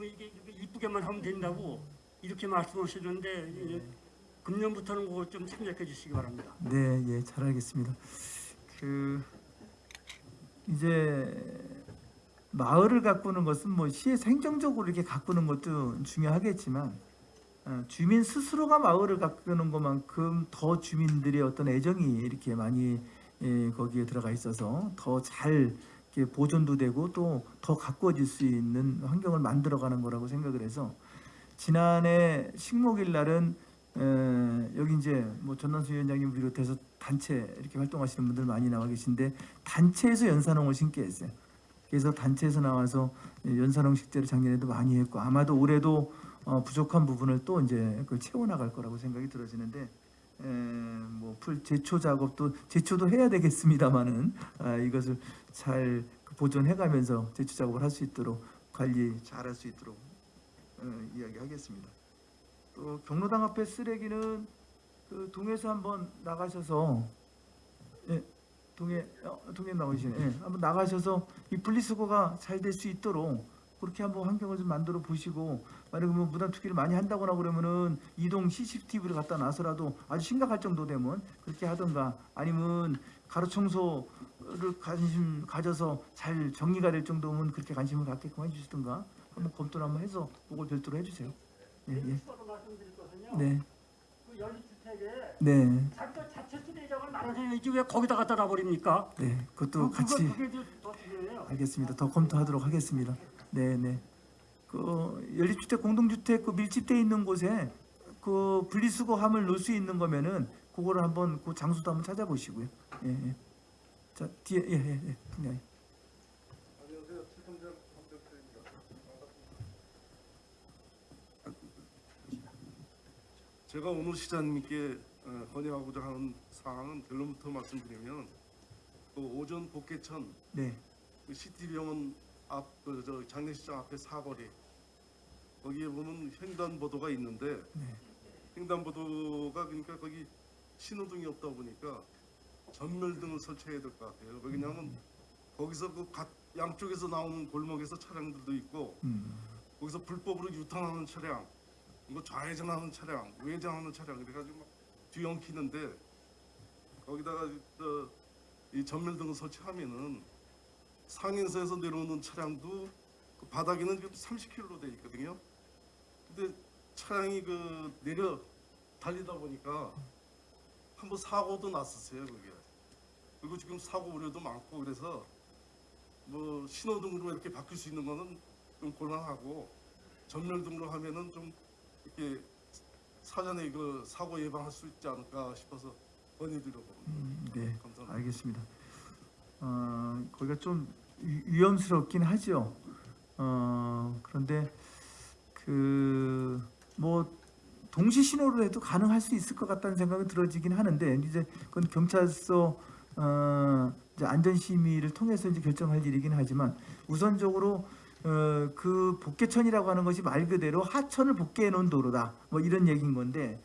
이쁘게만 하면 된다고 이렇게 말씀하시는데 이제 금년부터는 그걸 좀 참작해 주시기 바랍니다. 네, 예, 잘 알겠습니다. 그 이제 마을을 가꾸는 것은 뭐 시에서 행정적으로 이렇게 가꾸는 것도 중요하겠지만 어, 주민 스스로가 마을을 가꾸는 것만큼 더 주민들의 어떤 애정이 이렇게 많이 예, 거기에 들어가 있어서 더 잘 보존도 되고 또 더 가꾸어질 수 있는 환경을 만들어가는 거라고 생각을 해서 지난해 식목일 날은 에, 여기 이제 뭐 전남수 위원장님 비롯해서 단체 이렇게 활동하시는 분들 많이 나와 계신데 단체에서 연산홍을 심게 했어요. 그래서 단체에서 나와서 연산홍 식재를 작년에도 많이 했고 아마도 올해도 어, 부족한 부분을 또 이제 그걸 채워 나갈 거라고 생각이 들어지는데 뭐풀 제초 작업도 제초도 해야 되겠습니다만은 아, 이것을 잘 보존해가면서 제초 작업을 할 수 있도록 관리 잘 할 수 있도록 어, 이야기하겠습니다. 또 경로당 앞에 쓰레기는 그 동에서 한번 나가셔서 예, 동해 어, 동해 나오시네. 예, 한번 나가셔서 이 분리수거가 잘 될 수 있도록 그렇게 한번 환경을 좀 만들어 보시고 만약에 뭐 무단 투기를 많이 한다거나 그러면은 이동 CCTV를 갖다 놔서라도 아주 심각할 정도 되면 그렇게 하던가 아니면 가로 청소를 관심 가져서 잘 정리가 될 정도면 그렇게 관심을 갖게끔 해주시던가 한번 검토를 한번 해서 그걸 별도로 해주세요. 예, 예. 네, 그 연립주택에 네, 자기 자체 수리장을 나눠야지 왜 거기다 갖다 놔버립니까? 네. 그것도 그- 같이. 알겠습니다. 더 검토하도록 하겠습니다. 네, 네. 그 연립주택, 공동주택 그 밀집돼 있는 곳에 그 분리수거함을 놓을 수 있는 거면은 그거를 한번 그 장소도 한번 찾아보시고요. 예, 예. 자 뒤에 예, 예, 예. 네. 제가 오늘 시장님께 어, 건의하고자 하는 사항은 결론부터 말씀드리면 그 오전 복개천 네, 그 시티병원 앞그저 장례식장 앞에 사거리 거기에 보면 횡단보도가 있는데 네. 횡단보도가 그러니까 거기 신호등이 없다 보니까 전멸등을 설치해야 될 것 같아요. 왜냐하면 거기서 그 각 양쪽에서 나오는 골목에서 차량들도 있고 음, 거기서 불법으로 유턴하는 차량, 뭐 좌회전하는 차량, 우회전하는 차량 그래가지고 막 뒤엉키는데 거기다가 저, 이 전멸등을 설치하면은 상인서에서 내려오는 차량도 그 바닥에는 지금 30km로 돼 있거든요. 근데 차량이 그 내려 달리다 보니까 한번 사고도 났었어요 그게. 그리고 지금 사고 우려도 많고 그래서 뭐 신호등으로 이렇게 바뀔 수 있는 거는 좀 곤란하고 전멸등으로 하면은 좀 이렇게 사전에 그 사고 예방할 수 있지 않을까 싶어서 건의드려 봅니다. 음, 네. 감사합니다. 알겠습니다. 어, 거기가 좀 위- 위험스럽긴 하죠. 어, 그런데 그 뭐 동시 신호로 해도 가능할 수 있을 것 같다는 생각이 들어지긴 하는데 이제 그건 경찰서 어, 이제 안전 심의를 통해서 이제 결정할 일이긴 하지만 우선적으로 어, 그 복개천이라고 하는 것이 말 그대로 하천을 복개해 놓은 도로다. 뭐 이런 얘기인 건데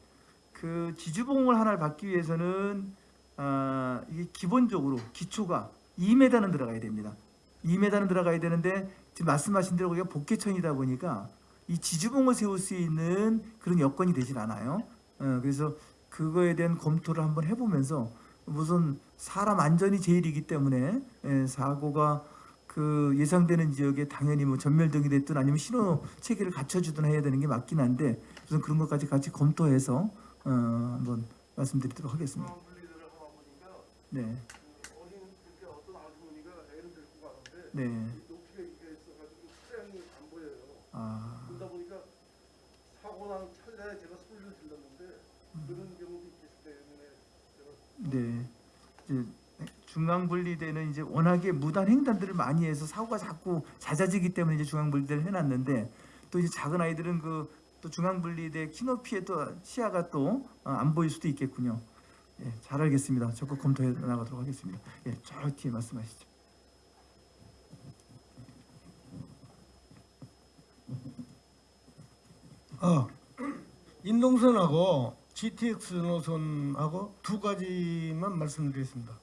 그 지주봉을 하나를 받기 위해서는 아, 이게 기본적으로 기초가 2m는 들어가야 됩니다. 2m는 들어가야 되는데 지금 말씀하신 대로 거기가 복개천이다 보니까 이 지주봉을 세울 수 있는 그런 여건이 되질 않아요. 어, 그래서 그거에 대한 검토를 한번 해보면서 우선 사람 안전이 제일이기 때문에 예, 사고가 그 예상되는 지역에 당연히 뭐 전멸등이 됐든 아니면 신호 체계를 갖춰주든 해야 되는 게 맞긴 한데 우선 그런 것까지 같이 검토해서 어, 한번 말씀드리도록 하겠습니다. 네, 네. 아, 그러다 보니까 사고 난 찰나에 제가 소리를 질렀는데 그런 경우도 있기 때문에 제가 네. 이제 중앙 분리대는 이제 워낙에 무단 횡단들을 많이 해서 사고가 자꾸 잦아지기 때문에 이제 중앙 분리대를 해놨는데 또 이제 작은 아이들은 그 또 중앙 분리대 키높이에 또 시야가 또 안 보일 수도 있겠군요. 예, 잘 알겠습니다. 적극 검토해 나가도록 하겠습니다. 예, 저 뒤에 말씀하시죠. 어, 인동선하고 GTX 노선하고 두 가지만 말씀드리겠습니다.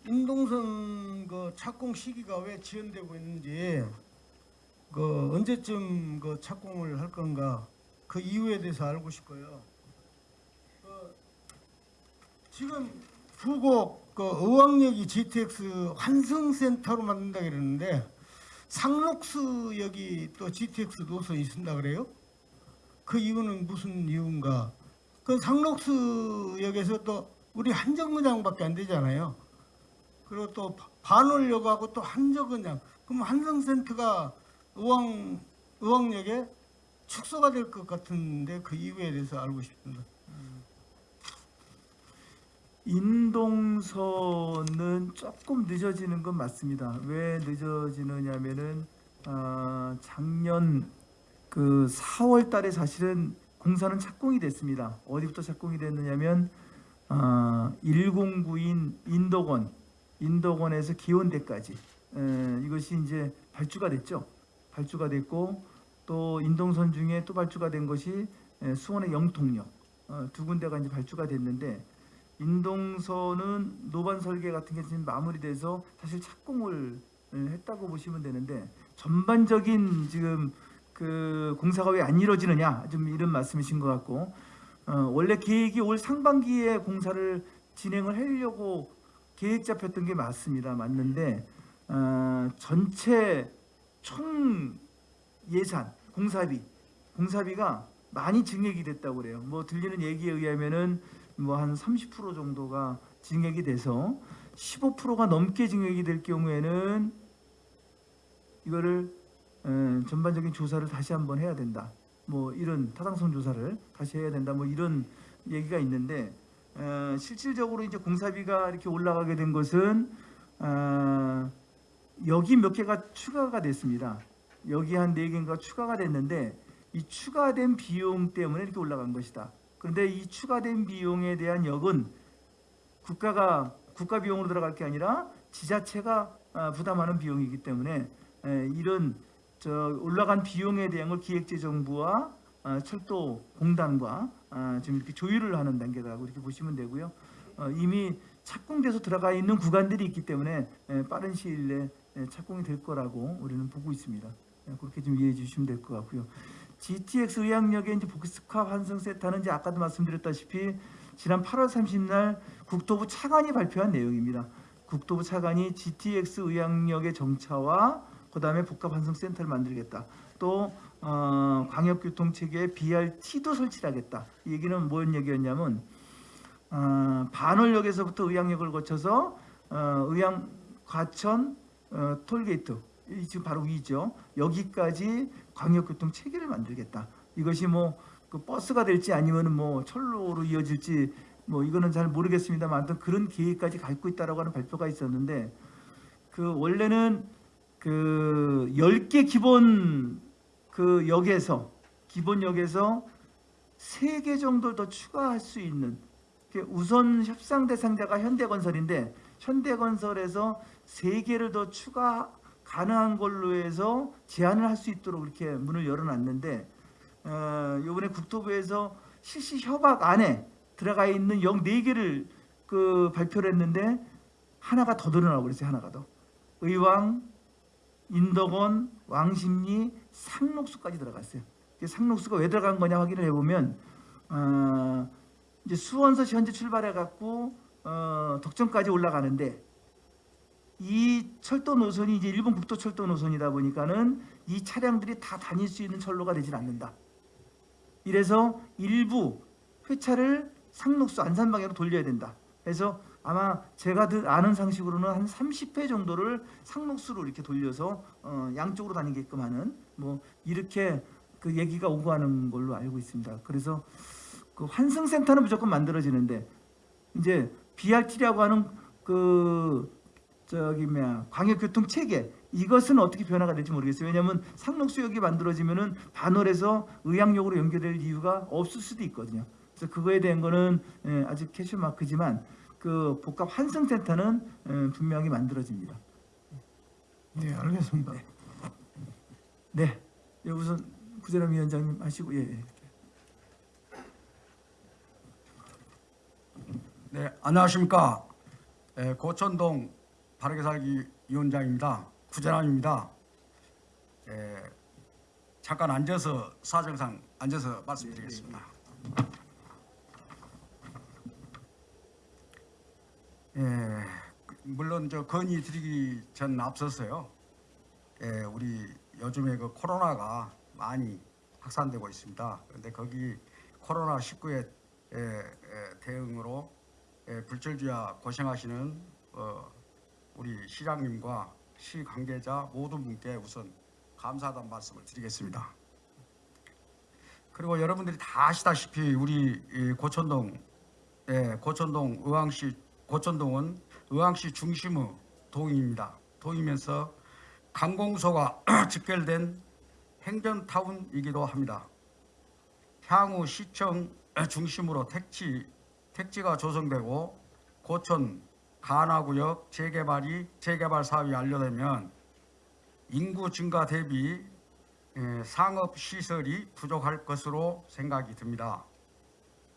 어, 인동선 그 착공 시기가 왜 지연되고 있는지 그 언제쯤 그 착공을 할 건가 그 이유에 대해서 알고 싶고요. 어, 지금 부곡 그 의왕역이 GTX 환승센터로 만든다 그랬는데 상록수역이 또 GTX 노선이 있습니다 그래요? 그 이유는 무슨 이유인가? 그 상록수역에서 또 우리 한정거장밖에 안 되잖아요. 그리고 또 반월역하고 또 한정거장. 그럼 한성센터가 의왕 의왕역에 축소가 될 것 같은데 그 이유에 대해서 알고 싶습니다. 인동선은 조금 늦어지는 건 맞습니다. 왜 늦어지느냐면은 아, 작년 그 4월 달에 사실은 공사는 착공이 됐습니다. 어디부터 착공이 됐느냐면 아, 109인 인덕원 인덕원에서 기원대까지 에, 이것이 이제 발주가 됐죠. 발주가 됐고 또 인동선 중에 또 발주가 된 것이 에, 수원의 영통역 어, 두 군데가 이제 발주가 됐는데 인동선은 노반 설계 같은 게 지금 마무리돼서 사실 착공을 예, 했다고 보시면 되는데 전반적인 지금 그 공사가 왜 안 이루어지느냐 좀 이런 말씀이신 것 같고 어, 원래 계획이 올 상반기에 공사를 진행을 하려고 계획 잡혔던 게 맞습니다 맞는데 어, 전체 총 예산 공사비 공사비가 많이 증액이 됐다고 그래요 뭐 들리는 얘기에 의하면은 뭐 한 30% 정도가 증액이 돼서 15%가 넘게 증액이 될 경우에는 이거를 에, 전반적인 조사를 다시 한번 해야 된다. 뭐 이런 타당성 조사를 다시 해야 된다. 뭐 이런 얘기가 있는데 에, 실질적으로 이제 공사비가 이렇게 올라가게 된 것은 아, 여기 몇 개가 추가가 됐습니다. 여기 한 네 개가 추가가 됐는데 이 추가된 비용 때문에 이렇게 올라간 것이다. 그런데 이 추가된 비용에 대한 역은 국가가 국가 비용으로 들어갈 게 아니라 지자체가 아, 부담하는 비용이기 때문에 에, 이런 저 올라간 비용에 대한 걸 기획재정부와 아, 철도 공단과 아, 지금 이렇게 조율을 하는 단계라고 이렇게 보시면 되고요. 어, 이미 착공돼서 들어가 있는 구간들이 있기 때문에 에, 빠른 시일 내에 에, 착공이 될 거라고 우리는 보고 있습니다. 에, 그렇게 좀 이해해 주시면 될 것 같고요. GTX 의학역의 이제 복합 환승센터는 이제 아까도 말씀드렸다시피 지난 8월 30날 국토부 차관이 발표한 내용입니다. 국토부 차관이 GTX 의학역의 정차와 그 다음에 복합 환승센터를 만들겠다. 또 어, 광역교통체계에 BRT도 설치하겠다. 이 얘기는 뭔 얘기였냐면 어, 반월역에서부터 의학역을 거쳐서 어, 의양 과천 어, 톨게이트 이 지금 바로 위죠. 여기까지 광역교통 체계를 만들겠다. 이것이 뭐 그 버스가 될지 아니면은 뭐 철로로 이어질지 뭐 이거는 잘 모르겠습니다만 아무튼 그런 계획까지 갖고 있다라고 하는 발표가 있었는데 그 원래는 그 10개 기본 그 역에서 기본 역에서 3개 정도 더 추가할 수 있는 우선 협상 대상자가 현대건설인데 현대건설에서 3개를 더 추가 가능한 걸로 해서 제안을 할 수 있도록 이렇게 문을 열어놨는데 어, 이번에 국토부에서 실시 협약 안에 들어가 있는 역 4개를 그 발표를 했는데 하나가 더 늘어나고 그랬어요 하나가 더. 의왕, 인덕원, 왕십리, 상록수까지 들어갔어요 그 상록수가 왜 들어간 거냐 확인을 해보면 어, 이제 수원서 현재 출발해 갖고 어, 덕천까지 올라가는데 이 철도 노선이 이제 일본 국도 철도 노선이다 보니까는 이 차량들이 다 다닐 수 있는 철로가 되질 않는다. 이래서 일부 회차를 상록수 안산 방향으로 돌려야 된다. 그래서 아마 제가 드- 아는 상식으로는 한 30회 정도를 상록수로 이렇게 돌려서 어, 양쪽으로 다니게끔 하는 뭐 이렇게 그 얘기가 오고 가는 걸로 알고 있습니다. 그래서 그 환승센터는 무조건 만들어지는데 이제 BRT라고 하는 그 저기 뭐야 광역교통 체계 이것은 어떻게 변화가 될지 모르겠어요. 왜냐하면 상록수역이 만들어지면은 반월에서 의학역으로 연결될 이유가 없을 수도 있거든요. 그래서 그거에 대한 거는 예, 아직 캐시 마크지만 그 복합 환승센터는 예, 분명히 만들어집니다. 네, 알겠습니다. 네, 예, 우선 구재람 위원장님 하시고 예. 예. 네, 안녕하십니까. 에, 고천동 바르게 살기 위원장입니다. 구재남입니다. 에, 잠깐 앉아서 사정상 앉아서 말씀드리겠습니다. 예, 물론 저 건의 드리기 전 앞서서요. 예, 우리 요즘에 그 코로나가 많이 확산되고 있습니다. 그런데 거기 코로나 19에 대응으로 예, 불철주야 고생하시는 어, 우리 시장님과 시 관계자 모든 분께 우선 감사하다는 말씀을 드리겠습니다. 그리고 여러분들이 다 아시다시피 우리 이 고천동 예, 고천동 의왕시 고천동은 의왕시 중심의 동입니다. 동이면서 관공서가 집결된 행정타운이기도 합니다. 향후 시청 중심으로 택지 택지가 조성되고 고천 간화구역 재개발이 재개발 사업이 완료되면 인구 증가 대비 에, 상업 시설이 부족할 것으로 생각이 듭니다.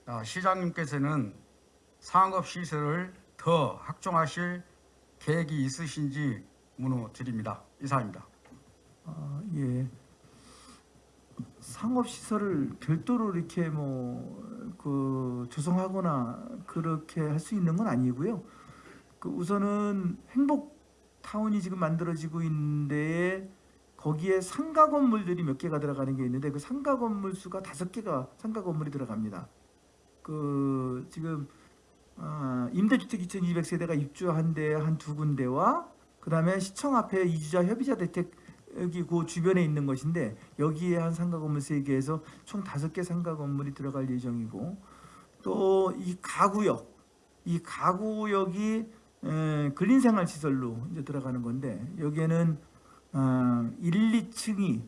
아, 시장님께서는 상업 시설을 더 확충하실 계획이 있으신지 문의드립니다. 이상입니다. 아, 예. 상업 시설을 별도로 이렇게 뭐 그 조성하거나 그렇게 할 수 있는 건 아니고요. 그 우선은 행복 타운이 지금 만들어지고 있는데 거기에 상가 건물들이 몇 개가 들어가는 게 있는데 그 상가 건물 수가 다섯 개가 상가 건물이 들어갑니다. 그 지금 아, 임대주택 2,200세대가 입주한 데 한 두 군데와 그 다음에 시청 앞에 이주자 협의자 대택 여기 그 주변에 있는 것인데 여기에 한 상가 건물 세 개에서 총 다섯 개 상가 건물이 들어갈 예정이고 또 이 가구역 이 가구역이 에, 근린생활 시설로 이제 들어가는 건데 여기에는 아, 1, 2층이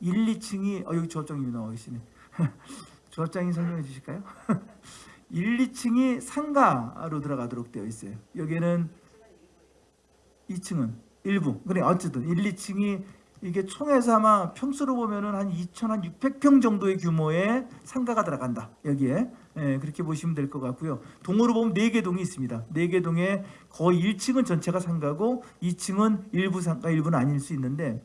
1, 2층이 어 여기 조합장님이 나와 계시네. 조합장님 설명해 주실까요? 1, 2층이 상가로 들어가도록 되어 있어요. 여기는 2층은 일부. 그래 어쨌든 1, 2층이 이게 총에서 아마 평수로 보면은 한 2,600평 정도의 규모의 상가가 들어간다. 여기에 예, 그렇게 보시면 될 것 같고요. 동으로 보면 네개 동이 있습니다. 네개 동에 거의 1층은 전체가 상가고 2층은 일부 상가, 일부는 아닐 수 있는데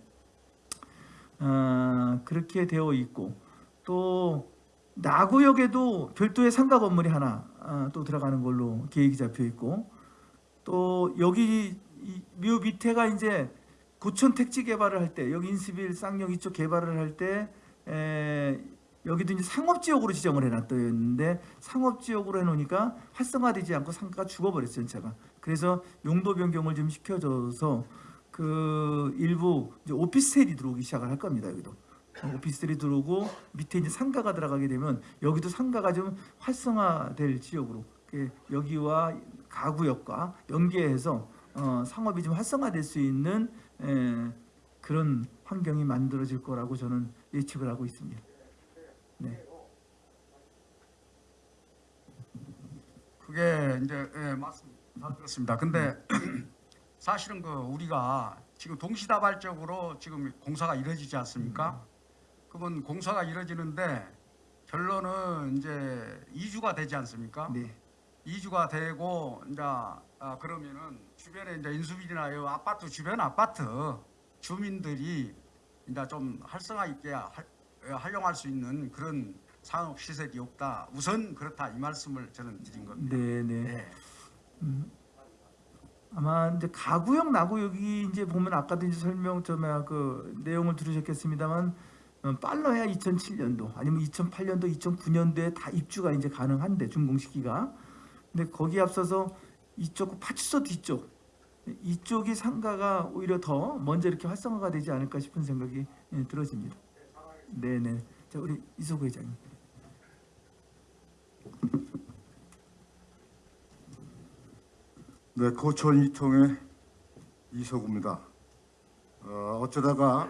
아, 그렇게 되어 있고 또 나구역에도 별도의 상가 건물이 하나 아, 또 들어가는 걸로 계획이 잡혀 있고 또 여기 이, 요 밑에가 이제 고천 택지 개발을 할 때 여기 인스빌 쌍용 이쪽 개발을 할 때 여기도 이제 상업 지역으로 지정을 해놨었는데 상업 지역으로 해놓으니까 활성화되지 않고 상가가 죽어버렸어요 전체가. 그래서 용도 변경을 좀 시켜줘서 그 일부 오피스텔이 들어오기 시작을 할 겁니다 여기도 오피스텔이 들어오고 밑에 이제 상가가 들어가게 되면 여기도 상가가 좀 활성화될 지역으로 그 여기와 가구역과 연계해서 어, 상업이 좀 활성화될 수 있는 에, 그런 환경이 만들어질 거라고 저는 예측을 하고 있습니다. 네. 그게 이제 예, 맞습니다. 다 들었습니다. 근데 사실은 그 우리가 지금 동시다발적으로 지금 공사가 이루어지지 않습니까? 그러면 공사가 이루어지는데 결론은 이제 2주가 되지 않습니까? 네. 2주가 되고 이제 아, 그러면은 주변에 이제 인수비나 이 아파트 주변 아파트 주민들이 이제 좀 활성화 있게 할- 활용할 수 있는 그런 상업 시설이 없다. 우선 그렇다 이 말씀을 저는 드린 겁니다. 네, 네. 네. 아마 이제 가구역 나구역이 이제 보면 아까도 이제 설명 좀그 내용을 들으셨겠습니다만 어, 빨라야 2007년도 아니면 2008년도, 2009년도에 다 입주가 이제 가능한데 준공 시기가 근데 거기에 앞서서 이쪽 파출소 뒤쪽 이쪽이 상가가 오히려 더 먼저 이렇게 활성화가 되지 않을까 싶은 생각이 예, 들어집니다. 네, 네. 자 우리 이소구 회장님. 네, 고천 이통의 이석우입니다. 어, 어쩌다가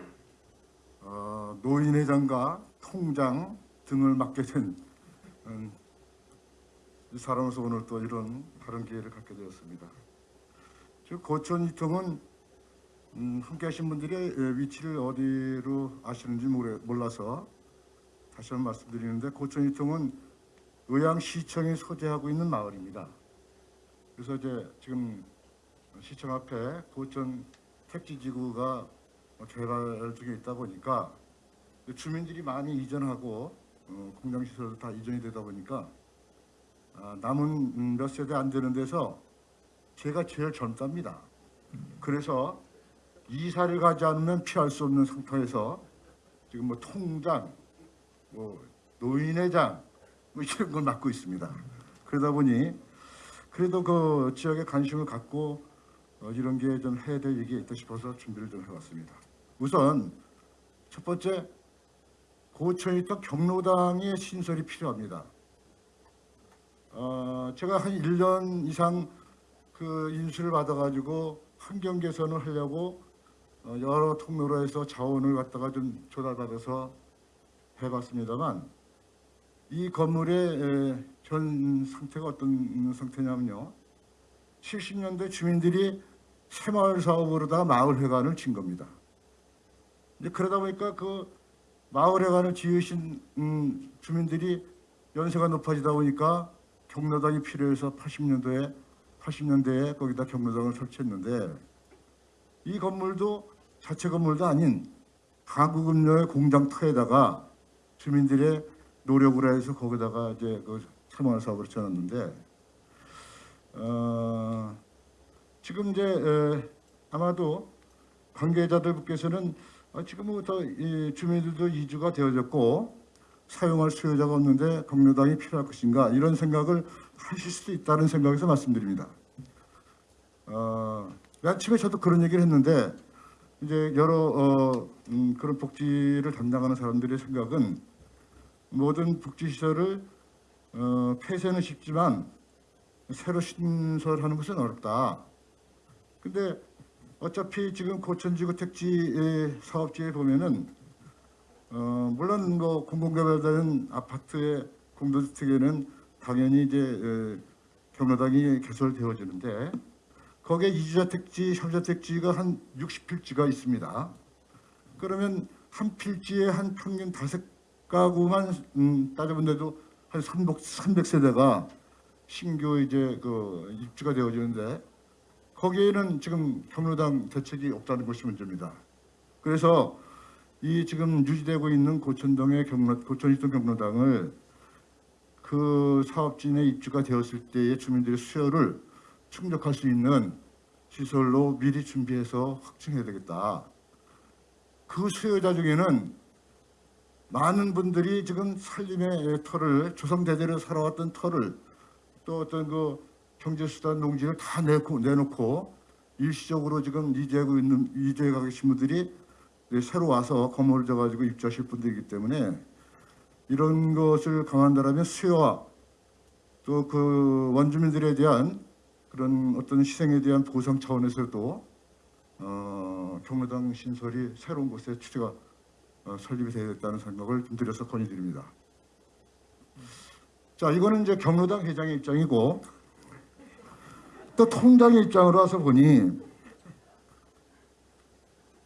어, 노인회장과 통장 등을 맡게 된 음, 이 사람으로서 오늘 또 이런 다른 기회를 갖게 되었습니다. 즉 고천 이통은 음, 함께 하신 분들이 예, 위치를 어디로 아시는지 몰라서 다시 한번 말씀드리는데 고천 이통은 의왕시청이 소재하고 있는 마을입니다. 그래서 이제 지금 시청 앞에 고천 택지지구가 개발 중에 있다 보니까 주민들이 많이 이전하고 어, 공장시설도 다 이전이 되다 보니까 아, 남은 음, 몇 세대 안 되는 데서 제가 제일 젊답니다. 그래서 이사를 가지 않으면 피할 수 없는 상태에서 지금 뭐 통장, 뭐 노인회장 뭐 이런 걸 맡고 있습니다. 그러다 보니 그래도 그 지역에 관심을 갖고 어, 이런 게 좀 해야 될 얘기가 있다 싶어서 준비를 좀 해봤습니다. 우선 첫 번째 고천에 있던 경로당의 신설이 필요합니다. 어, 제가 한 1년 이상 그 인수를 받아가지고 환경 개선을 하려고 어, 여러 통로로 해서 자원을 갖다가 좀 조달받아서 해봤습니다만 이 건물의 에, 전 상태가 어떤 상태냐면요. 70년대 주민들이 새마을 사업으로다가 마을회관을 진 겁니다. 이제 그러다 보니까 그 마을회관을 지으신 음, 주민들이 연세가 높아지다 보니까 경로당이 필요해서 80년도에 80년대에 거기다 경로당을 설치했는데 이 건물도 자체 건물도 아닌 한국음료의 공장 터에다가 주민들의 노력으로 해서 거기다가 이제 그 새마을 사업을 지어놨는데 어, 지금 이제 에, 아마도 관계자들께서는 어, 지금부터 이 주민들도 이주가 되어졌고 사용할 수요자가 없는데 경로당이 필요할 것인가 이런 생각을 하실 수도 있다는 생각에서 말씀드립니다. 어, 아침에 저도 그런 얘기를 했는데 이제 여러 어, 음, 그런 복지를 담당하는 사람들의 생각은 모든 복지시설을 어, 폐쇄는 쉽지만 새로 신설하는 것은 어렵다. 근데 어차피 지금 고천지구 택지 사업지에 보면은 어, 물론 뭐 공공개발되는 아파트의 공동주택에는 당연히 이제 에, 경로당이 개설되어지는데 거기에 이주자 택지, 협자 택지가 한 60필지가 있습니다. 그러면 한 필지에 한 평균 다섯 가구만 음, 따져본데도 한 300, 300세대가 신규 이제 그 입주가 되어지는데 거기에는 지금 경로당 대책이 없다는 것이 문제입니다. 그래서 이 지금 유지되고 있는 고천동의 경로 고천이동 경로당을 그 사업진에 입주가 되었을 때의 주민들의 수요를 충족할 수 있는 시설로 미리 준비해서 확충해야 되겠다. 그 수요자 중에는 많은 분들이 지금 살림의 터를 조선 대대로 살아왔던 터를 또 어떤 그 경제수단 농지를 다 내놓고, 내놓고 일시적으로 지금 이주하고 있는 이주해 가 계신 분들이 새로 와서 건물을 져가지고 입주하실 분들이기 때문에 이런 것을 강한다라면 수요와 또 그 원주민들에 대한 그런 어떤 희생에 대한 보상 차원에서도 어, 경로당 신설이 새로운 곳에 추제가 어, 설립이 되겠다는 생각을 좀 드려서 건의드립니다. 자, 이거는 이제 경로당 회장의 입장이고 또 통장의 입장으로 와서 보니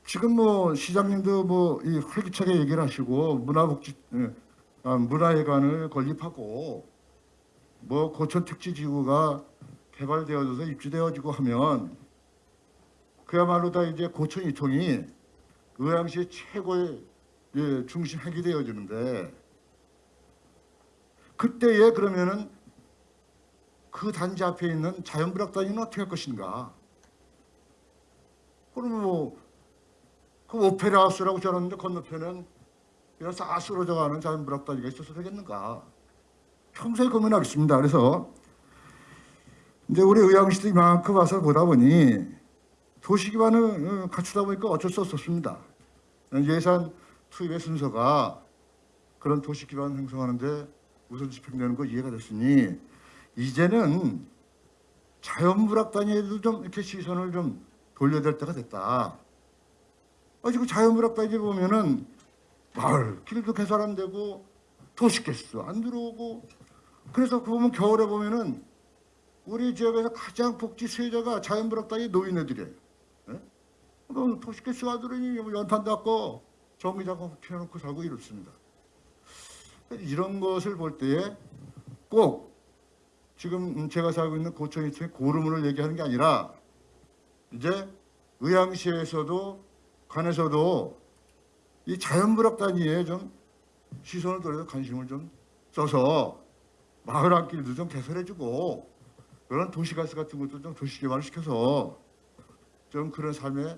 지금 뭐 시장님도 뭐 이 활기차게 얘기를 하시고 문화복지 예, 아, 문화회관을 건립하고 뭐 고천 택지지구가 개발되어져서 입주되어지고 하면 그야말로 다 이제 고천 이통이 의왕시의 최고의 예, 중심 핵이 되어지는데 그때에 그러면은 그 단지 앞에 있는 자연불락단위는 어떻게 할 것인가? 그럼 뭐, 그 오페라 하우스라고 저러는데 건너편은 이런 싸스러져 가는 자연불락단위가 있어서 되겠는가? 평소에 고민하겠습니다. 그래서 이제 우리 의왕시도 이만큼 와서 보다 보니 도시 기반을 어, 갖추다 보니까 어쩔 수 없었습니다. 예산 투입의 순서가 그런 도시 기반 형성하는데 우선 집행되는 거 이해가 됐으니 이제는 자연불락 단위에도 좀 이렇게 시선을 좀 돌려야 될 때가 됐다. 아, 지금 자연물학단지 보면은 마을 길도 개설 안 되고 도시가스 안 들어오고 그래서 그 보면 겨울에 보면은 우리 지역에서 가장 복지 수혜자가 자연물학단지 노인네들이에요. 예? 그럼 도시가스가 들으니 뭐 연탄 닦고 전기장고 켜놓고 살고 이렇습니다. 이런 것을 볼 때에 꼭 지금 제가 살고 있는 고천이촌의 고르문을 얘기하는 게 아니라 이제 의왕시에서도 관에서도 이 자연불학 단위에 좀 시선을 돌려서 관심을 좀 써서 마을 앞길도 좀 개설해주고 그런 도시가스 같은 것도 좀 도시 개발을 시켜서 좀 그런 삶에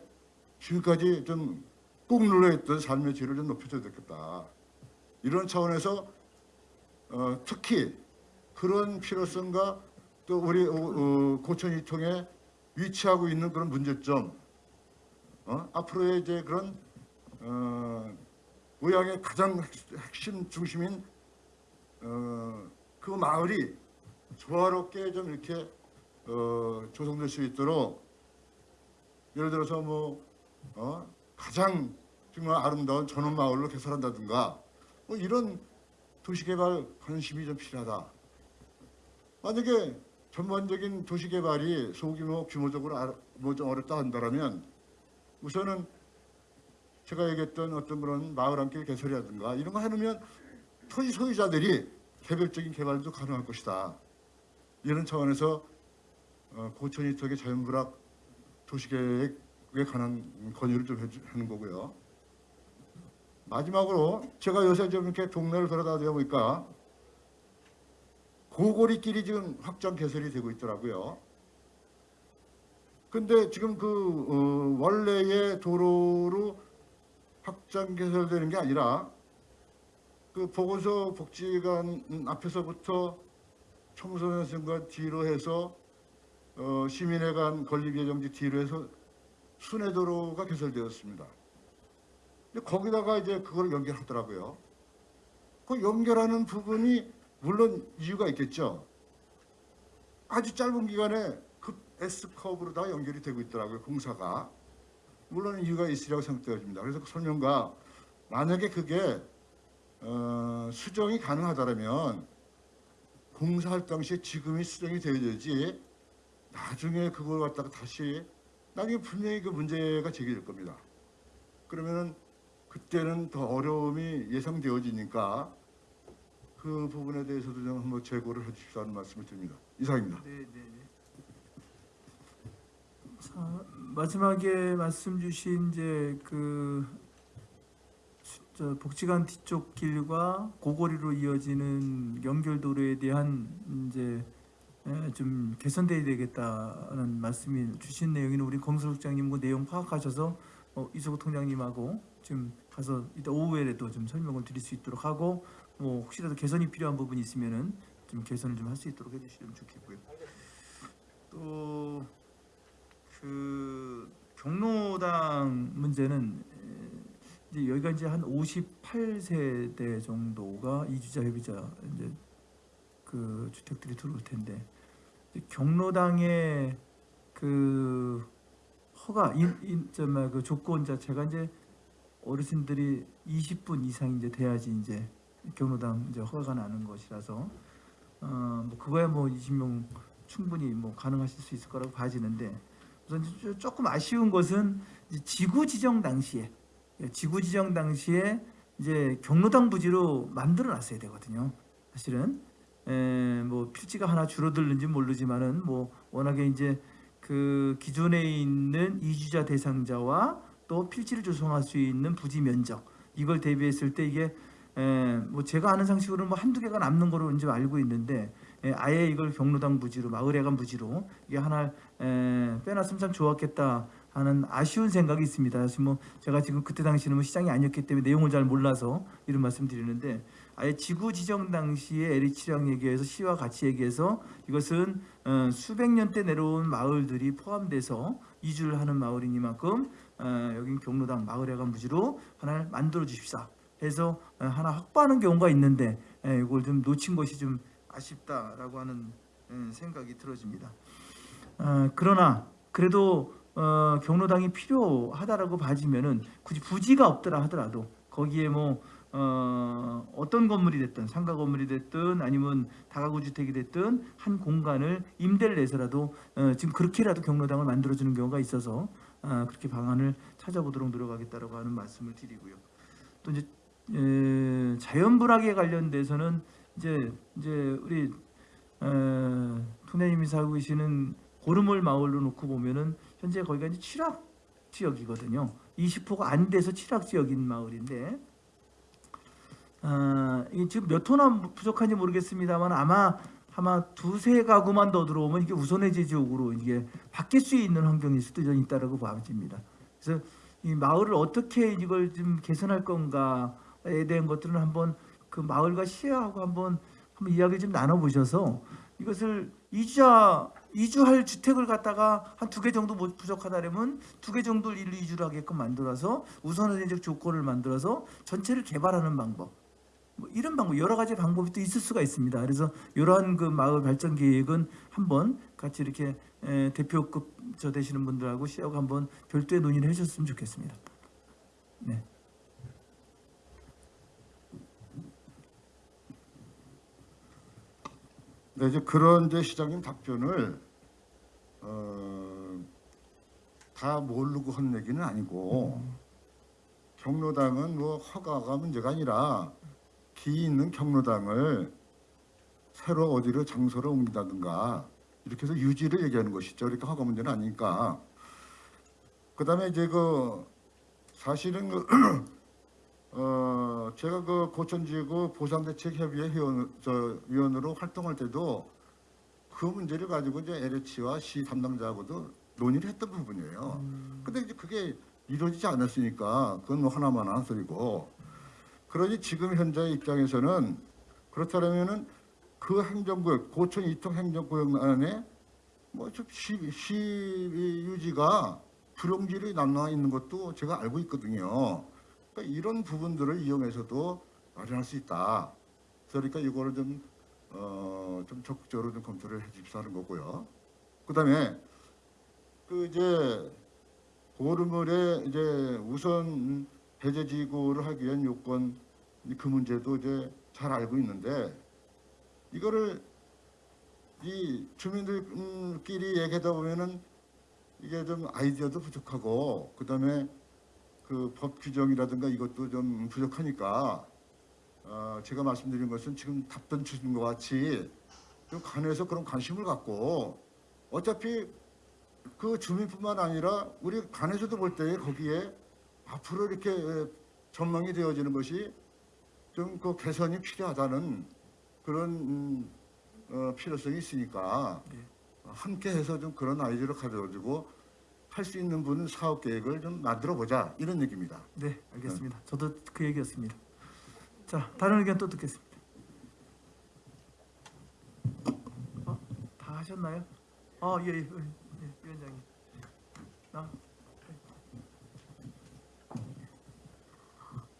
지금까지 좀 꾹 눌러있던 삶의 질을 좀 높여줘야 되겠다. 이런 차원에서 어, 특히 그런 필요성과 또 우리 어, 어, 고천이통에 위치하고 있는 그런 문제점 어? 앞으로의 이제 그런 어, 의왕의 가장 핵- 핵심 중심인 어, 그 마을이 조화롭게 좀 이렇게 어, 조성될 수 있도록 예를 들어서 뭐 어, 가장 정말 아름다운 전원 마을로 개설한다든가 뭐 이런 도시개발 관심이 좀 필요하다. 만약에 전반적인 도시개발이 소규모 규모적으로 아- 뭐좀 어렵다 한다라면 우선은 제가 얘기했던 어떤 그런 마을 함께 개설이라든가 이런 거 해놓으면 토지 소유자들이 개별적인 개발도 가능할 것이다. 이런 차원에서 어, 고천이 쪽의 자연불학 도시계획에 관한 건의를 좀 하는 거고요. 마지막으로 제가 요새 좀 이렇게 동네를 돌아다니다 보니까 고고리길이 지금 확장 개설이 되고 있더라고요. 근데 지금 그 어, 원래의 도로로 확장 개설되는 게 아니라 그 보건소 복지관 앞에서부터 청소년센터 뒤로 해서 어, 시민회관 건립예정지 뒤로 해서 순회도로가 개설되었습니다. 근데 거기다가 이제 그걸 연결하더라고요. 그 연결하는 부분이 물론 이유가 있겠죠. 아주 짧은 기간에 급 S 커브로다가 연결이 되고 있더라고요. 공사가. 물론 이유가 있으리라고 생각되어집니다. 그래서 그 설명과 만약에 그게 어, 수정이 가능하다면 공사할 당시에 지금이 수정이 되어야지 나중에 그걸 갖다가 다시 나중에 분명히 그 문제가 제기될 겁니다. 그러면은 그때는 더 어려움이 예상되어지니까 그 부분에 대해서도 좀 한번 재고를 해주십사는 말씀을 드립니다. 이상입니다. 네, 네, 네. 자, 마지막에 말씀 주신 이제 그 복지관 뒤쪽 길과 고거리로 이어지는 연결도로에 대한 이제 에, 좀 개선돼야 되겠다는 말씀을 주신 내용이는 우리 검수국장님 그 내용 파악하셔서 어, 이소국 통장님하고 지금 가서 이따 오후에라도 좀 설명을 드릴 수 있도록 하고 뭐 혹시라도 개선이 필요한 부분이 있으면은 좀 개선을 좀 할 수 있도록 해주시면 좋겠고요. 또 그 경로당 문제는 에, 이제 여기가 이제 한 58세대 정도가 이주자 협의자 이제 그 주택들이 들어올 텐데 경로당의 그 허가 인인그 조건 자체가 이제 어르신들이 20분 이상 이제 돼야지 이제 경로당 이제 허가가 나는 것이라서 어 뭐 그거야 뭐 20명 충분히 뭐 가능하실 수 있을 거라고 봐지는데 우선 조- 조금 아쉬운 것은 지구 지정 당시에 예, 지구 지정 당시에 이제 경로당 부지로 만들어 놨어야 되거든요. 사실은 에, 뭐 필지가 하나 줄어들는지 모르지만은 뭐 워낙에 이제 그 기존에 있는 이주자 대상자와 또 필지를 조성할 수 있는 부지 면적 이걸 대비했을 때 이게 에, 뭐 제가 아는 상식으로는 뭐 한두 개가 남는 거로 이제 알고 있는데 에, 아예 이걸 경로당 부지로 마을회관 부지로 이게 하나 에, 빼놨으면 참 좋았겠다 하는 아쉬운 생각이 있습니다. 사실 뭐 제가 지금 그때 당시는 뭐 시장이 아니었기 때문에 내용을 잘 몰라서 이런 말씀 드리는데 아예 지구 지정 당시에 LH랑 얘기해서 시와 같이 얘기해서 이것은 어, 수백 년대 내려온 마을들이 포함돼서 이주를 하는 마을이니만큼 어, 여긴 경로당 마을회관 부지로 하나를 만들어 주십사 해서 어, 하나 확보하는 경우가 있는데 예, 이걸 좀 놓친 것이 좀 아쉽다라고 하는 음, 생각이 들어집니다. 어, 그러나 그래도 어, 경로당이 필요하다라고 봐지면은 굳이 부지가 없더라 하더라도 거기에 뭐 어, 어떤 건물이 됐든 상가 건물이 됐든 아니면 다가구 주택이 됐든 한 공간을 임대를 내서라도 어, 지금 그렇게라도 경로당을 만들어주는 경우가 있어서 아, 그렇게 방안을 찾아보도록 노력하겠다라고 하는 말씀을 드리고요. 또 이제 에, 자연불학에 관련돼서는 이제 이제 우리 어, 통장님이 살고 계시는 고르몰 마을로 놓고 보면은 현재 거기가 이제 칠학 지역이거든요. 20호가 안 돼서 칠학 지역인 마을인데 아, 이 지금 몇 호나 부족한지 모르겠습니다만 아마 아마 두세 가구만 더 들어오면 이게 우선해제 지역으로 이게 바뀔 수 있는 환경일 수도 좀 있다라고 봐집니다. 그래서 이 마을을 어떻게 이걸 좀 개선할 건가에 대한 것들은 한번 그 마을과 시하고 한번 한번 이야기 좀 나눠 보셔서 이것을 이주자 이주할 주택을 갖다가 한 두 개 정도 못 부족하다면 두 개 정도를 일로 이주를 하게끔 만들어서 우선적 조건을 만들어서 전체를 개발하는 방법 뭐 이런 방법 여러 가지 방법이 또 있을 수가 있습니다. 그래서 이러한 그 마을 발전 계획은 한번 같이 이렇게 에, 대표급 저 되시는 분들하고 시하고 한번 별도의 논의를 해주셨으면 좋겠습니다. 네. 네, 이제 그런 이제 시장님 답변을 어, 다 모르고 한 얘기는 아니고 경로당은 뭐 허가가 문제가 아니라 기 있는 경로당을 새로 어디로 장소를 옮긴다든가 이렇게 해서 유지를 얘기하는 것이죠. 그러니까 허가 문제는 아니니까. 그다음에 이제 그 사실은 그 어, 제가 그 고천지구 보상대책협의회 회원, 저, 위원으로 활동할 때도 그 문제를 가지고 이제 LH와 시 담당자하고도 논의를 했던 부분이에요. 근데 이제 그게 이루어지지 않았으니까 그건 뭐 하나만 한 소리고. 그러니 지금 현재 입장에서는 그렇다면은 그 행정구역, 고천 이통 행정구역 안에 뭐좀 시, 시 유지가 불용지를 남아 있는 것도 제가 알고 있거든요. 그러니까 이런 부분들을 이용해서도 마련할 수 있다. 그러니까 이거를 좀, 어, 좀 적극적으로 좀 검토를 해 주십사는 거고요. 그 다음에 그 이제 보름을에 이제 우선 해제 지구를 하기 위한 요건 그 문제도 이제 잘 알고 있는데 이거를 이 주민들끼리 얘기하다 보면은 이게 좀 아이디어도 부족하고 그 다음에 그 법 규정이라든가 이것도 좀 부족하니까 어, 제가 말씀드린 것은 지금 답변 주신 것 같이 좀 관해서 그런 관심을 갖고 어차피 그 주민뿐만 아니라 우리 관에서도 볼 때 거기에 앞으로 이렇게 에, 전망이 되어지는 것이 좀 그 개선이 필요하다는 그런 음, 어, 필요성이 있으니까 함께 해서 좀 그런 아이디어를 가져가지고 할 수 있는 분은 사업 계획을 좀 만들어 보자 이런 얘기입니다. 네, 알겠습니다. 저도 그 얘기였습니다. 자, 다른 의견 또 듣겠습니다. 어, 다 하셨나요? 어, 예, 예, 예, 위원장님. 나,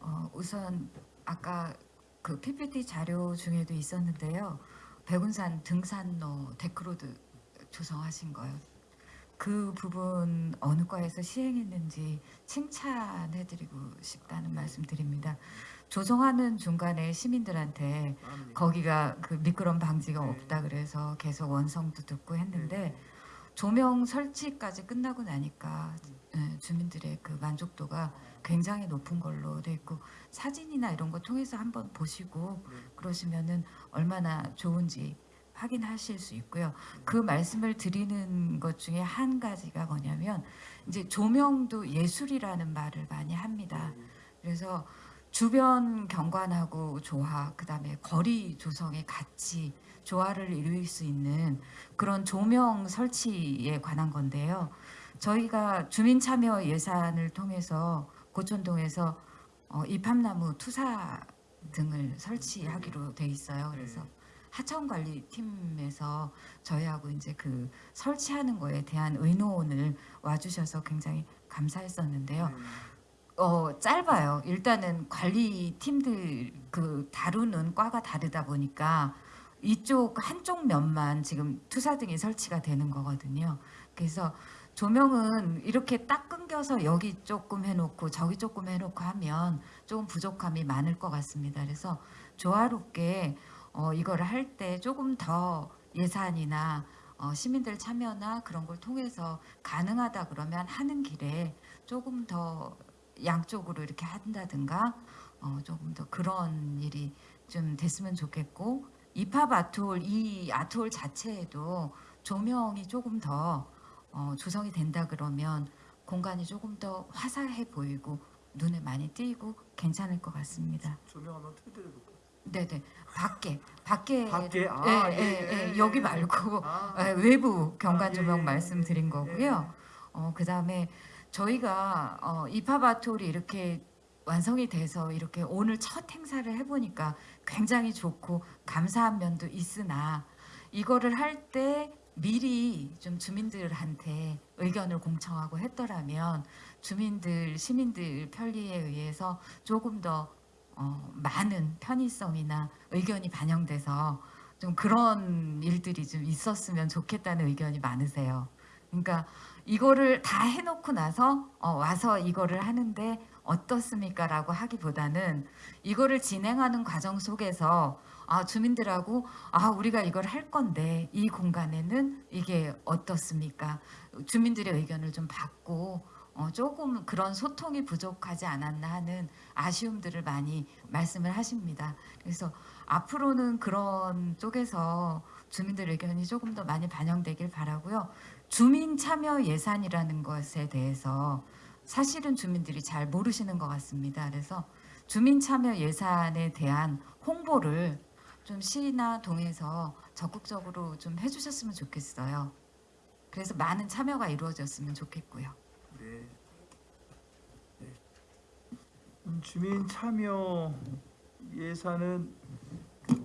어, 우선 아까 그 PPT 자료 중에도 있었는데요. 백운산 등산로 deck road 조성하신 거요. 그 부분 어느 과에서 시행했는지 칭찬해드리고 싶다는 말씀 드립니다. 조성하는 중간에 시민들한테 거기가 그 미끄럼 방지가 네. 없다 그래서 계속 원성도 듣고 했는데 조명 설치까지 끝나고 나니까 예, 주민들의 그 만족도가 굉장히 높은 걸로 돼 있고 사진이나 이런 거 통해서 한번 보시고 그러시면은 얼마나 좋은지 확인하실 수 있고요. 그 말씀을 드리는 것 중에 한 가지가 뭐냐면 이제 조명도 예술이라는 말을 많이 합니다. 그래서 주변 경관하고 조화, 그 다음에 거리 조성의 같이 조화를 이룰 수 있는 그런 조명 설치에 관한 건데요. 저희가 주민 참여 예산을 통해서 고촌동에서 어, 입합나무 투사 등을 설치하기로 돼 있어요. 그래서 하천 관리 팀에서 저희하고 이제 그 설치하는 거에 대한 의논을 와주셔서 굉장히 감사했었는데요. 어 짧아요. 일단은 관리 팀들 그 다루는 과가 다르다 보니까 이쪽 한쪽 면만 지금 투사 등이 설치가 되는 거거든요. 그래서 조명은 이렇게 딱 끊겨서 여기 조금 해놓고 저기 조금 해놓고 하면 조금 부족함이 많을 것 같습니다. 그래서 조화롭게 어, 이거를 할때 조금 더 예산이나 어, 시민들 참여나 그런 걸 통해서 가능하다 그러면 하는 길에 조금 더 양쪽으로 이렇게 한다든가 어, 조금 더 그런 일이 좀 됐으면 좋겠고 이팝 아트홀 이 아트홀 자체에도 조명이 조금 더 어, 조성이 된다 그러면 공간이 조금 더 화사해 보이고 눈에 많이 띄고 괜찮을 것 같습니다. 조명 한번 틀어드려볼까? 네네 밖에 밖에 밖에? 아, 예, 예, 예, 예, 예, 예, 여기 예. 말고 아, 예, 외부 경관 아, 예, 조명 예, 말씀드린 예, 거고요. 어, 그 다음에 저희가 어, 이파바톨이 이렇게 완성이 돼서 이렇게 오늘 첫 행사를 해보니까 굉장히 좋고 감사한 면도 있으나 이거를 할 때 미리 좀 주민들한테 의견을 공청하고 했더라면 주민들 시민들 편리에 의해서 조금 더 어, 많은 편의성이나 의견이 반영돼서 좀 그런 일들이 좀 있었으면 좋겠다는 의견이 많으세요. 그러니까 이거를 다 해놓고 나서 어, 와서 이거를 하는데 어떻습니까 라고 하기보다는 이거를 진행하는 과정 속에서 아 주민들하고 아 우리가 이걸 할 건데 이 공간에는 이게 어떻습니까? 주민들의 의견을 좀 받고 어, 조금 그런 소통이 부족하지 않았나 하는 아쉬움들을 많이 말씀을 하십니다. 그래서 앞으로는 그런 쪽에서 주민들 의견이 조금 더 많이 반영되길 바라고요. 주민 참여 예산이라는 것에 대해서 사실은 주민들이 잘 모르시는 것 같습니다. 그래서 주민 참여 예산에 대한 홍보를 좀 시나 동에서 적극적으로 좀 해주셨으면 좋겠어요. 그래서 많은 참여가 이루어졌으면 좋겠고요. 네. 네. 음, 주민 참여 예산은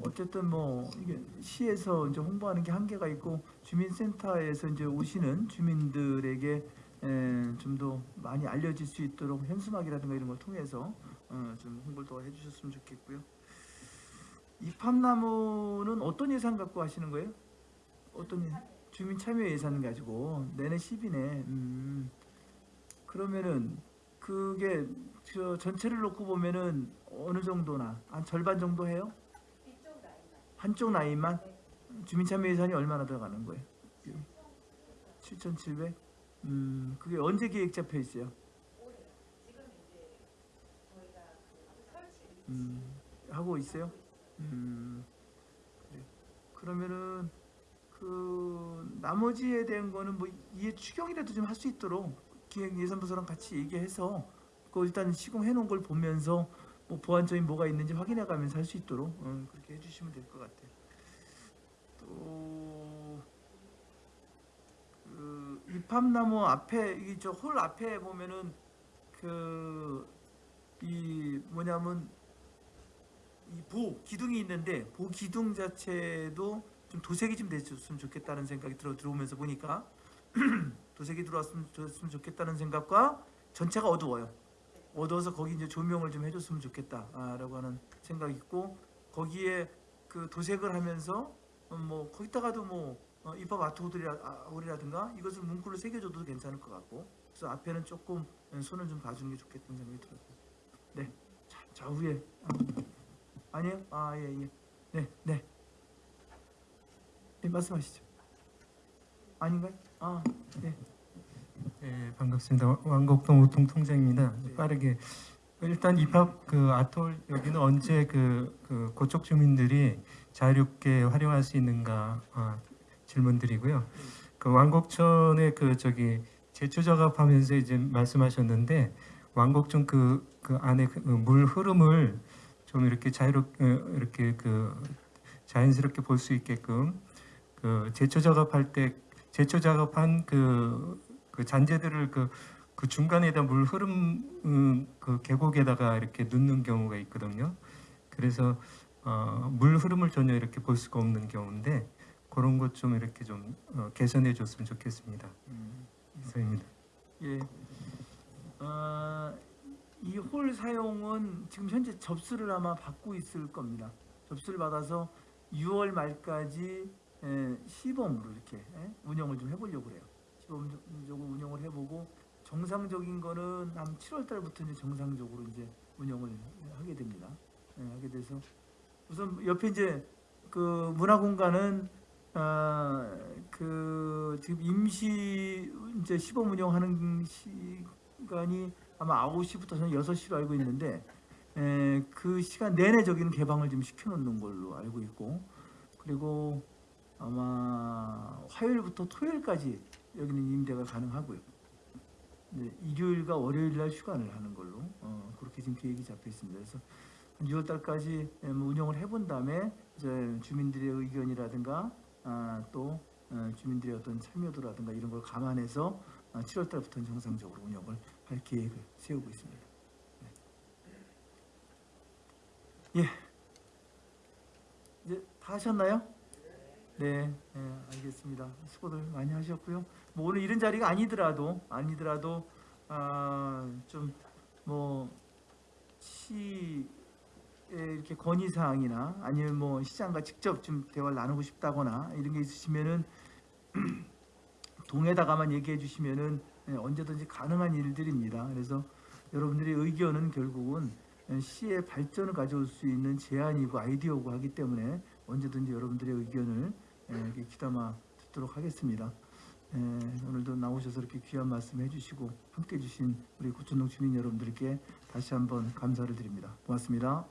어쨌든 뭐 이게 시에서 이제 홍보하는 게 한계가 있고 주민센터에서 이제 오시는 주민들에게 좀 더 많이 알려질 수 있도록 현수막이라든가 이런 걸 통해서 어, 좀 홍보를 더 해주셨으면 좋겠고요. 이팝나무는 어떤 예산 갖고 하시는 거예요? 어떤 예- 주민 참여 예산 가지고 내내 10이네. 음. 그러면은 그게 저 전체를 놓고 보면은 어느 정도나 한 절반 정도 해요? 한쪽 라인만? 주민 참여 예산이 얼마나 들어가는 거예요? 7,700? 음, 그게 언제 계획 잡혀 있어요? 음, 하고 있어요? 음, 그래. 그러면은 그 나머지에 대한 거는 뭐 이해 추경이라도 좀 할 수 있도록 기획 예산부서랑 같이 얘기해서 그 일단 시공해 놓은 걸 보면서 뭐 보완점이 뭐가 있는지 확인해 가면서 할 수 있도록 어, 그렇게 해주시면 될 것 같아요. 또 그, 이팝나무 앞에 이저 홀 앞에 보면은 그 이 뭐냐면 이 보 기둥이 있는데 보 기둥 자체도 좀 도색이 좀 됐으면 좋겠다는 생각이 들어 들어오면서 보니까 도색이 들어왔으면 좋겠다는 생각과 전체가 어두워요. 어두워서 거기 이제 조명을 좀 해줬으면 좋겠다라고 하는 생각이 있고 거기에 그 도색을 하면서 어, 뭐 거기다가도 뭐 어, 입법 아트홀이라든가 이것을 문구를 새겨줘도 괜찮을 것 같고 그래서 앞에는 조금 손을 좀 봐주는 게 좋겠다는 생각이 들어요. 네, 자, 좌우에 아, 아니에요? 아 예 예. 네 네. 네 말씀하시죠. 아닌가요? 아 네. 네, 반갑습니다. 왕곡동 우통 통장입니다. 네. 빠르게 일단 입학 그 아톨 여기는 언제 그, 그 고쪽 주민들이 자유롭게 활용할 수 있는가 아, 질문드리고요. 그 왕곡천의 그 저기 제초 작업하면서 이제 말씀하셨는데 왕곡천 그, 그 안에 그 물 흐름을 좀 이렇게 자유롭게 이렇게 그 자연스럽게 볼 수 있게끔 그 제초 작업할 때 제초 작업한 그, 그 잔재들을 그, 그 중간에다 물 흐름 음, 그 계곡에다가 이렇게 넣는 경우가 있거든요. 그래서 어, 물 흐름을 전혀 이렇게 볼 수가 없는 경우인데 그런 것 좀 이렇게 좀 어, 개선해 줬으면 좋겠습니다. 이상입니다. 예. 어, 이홀 사용은 지금 현재 접수를 아마 받고 있을 겁니다. 접수를 받아서 6월 말까지 에, 시범으로 이렇게 에, 운영을 좀 해보려고 그래요. 시범적으로 운영을 해보고 정상적인 거는 한 7월 달부터 이제 정상적으로 이제 운영을 하게 됩니다. 예, 하게 돼서 우선 옆에 이제 그 문화 공간은 아그 지금 임시 이제 시범 운영하는 시간이 아마 9시부터 저는 6시로 알고 있는데 에, 그 시간 내내 저기는 개방을 좀 시켜놓는 걸로 알고 있고 그리고 아마 화요일부터 토요일까지 여기는 임대가 가능하고요. 네, 일요일과 월요일 날 휴관을 하는 걸로 어, 그렇게 지금 계획이 잡혀 있습니다. 그래서 6월 달까지 예, 뭐 운영을 해본 다음에 이제 주민들의 의견이라든가 아, 또 어, 주민들의 어떤 참여도라든가 이런 걸 감안해서 아, 7월 달부터는 정상적으로 운영을 할 계획을 세우고 있습니다. 네. 예. 이제 다 하셨나요? 네, 네, 알겠습니다. 수고들 많이 하셨고요. 뭐 오늘 이런 자리가 아니더라도 아니더라도 아, 좀뭐 시의 이렇게 건의 사항이나 아니면 뭐 시장과 직접 좀 대화를 나누고 싶다거나 이런 게 있으시면은 동에다가만 얘기해 주시면은 예, 언제든지 가능한 일들입니다. 그래서 여러분들의 의견은 결국은 시의 발전을 가져올 수 있는 제안이고 아이디어고 하기 때문에 언제든지 여러분들의 의견을 예, 이렇게 귀담아 듣도록 하겠습니다. 예, 오늘도 나오셔서 이렇게 귀한 말씀 해주시고 함께 해주신 우리 고천동 주민 여러분들께 다시 한번 감사를 드립니다. 고맙습니다.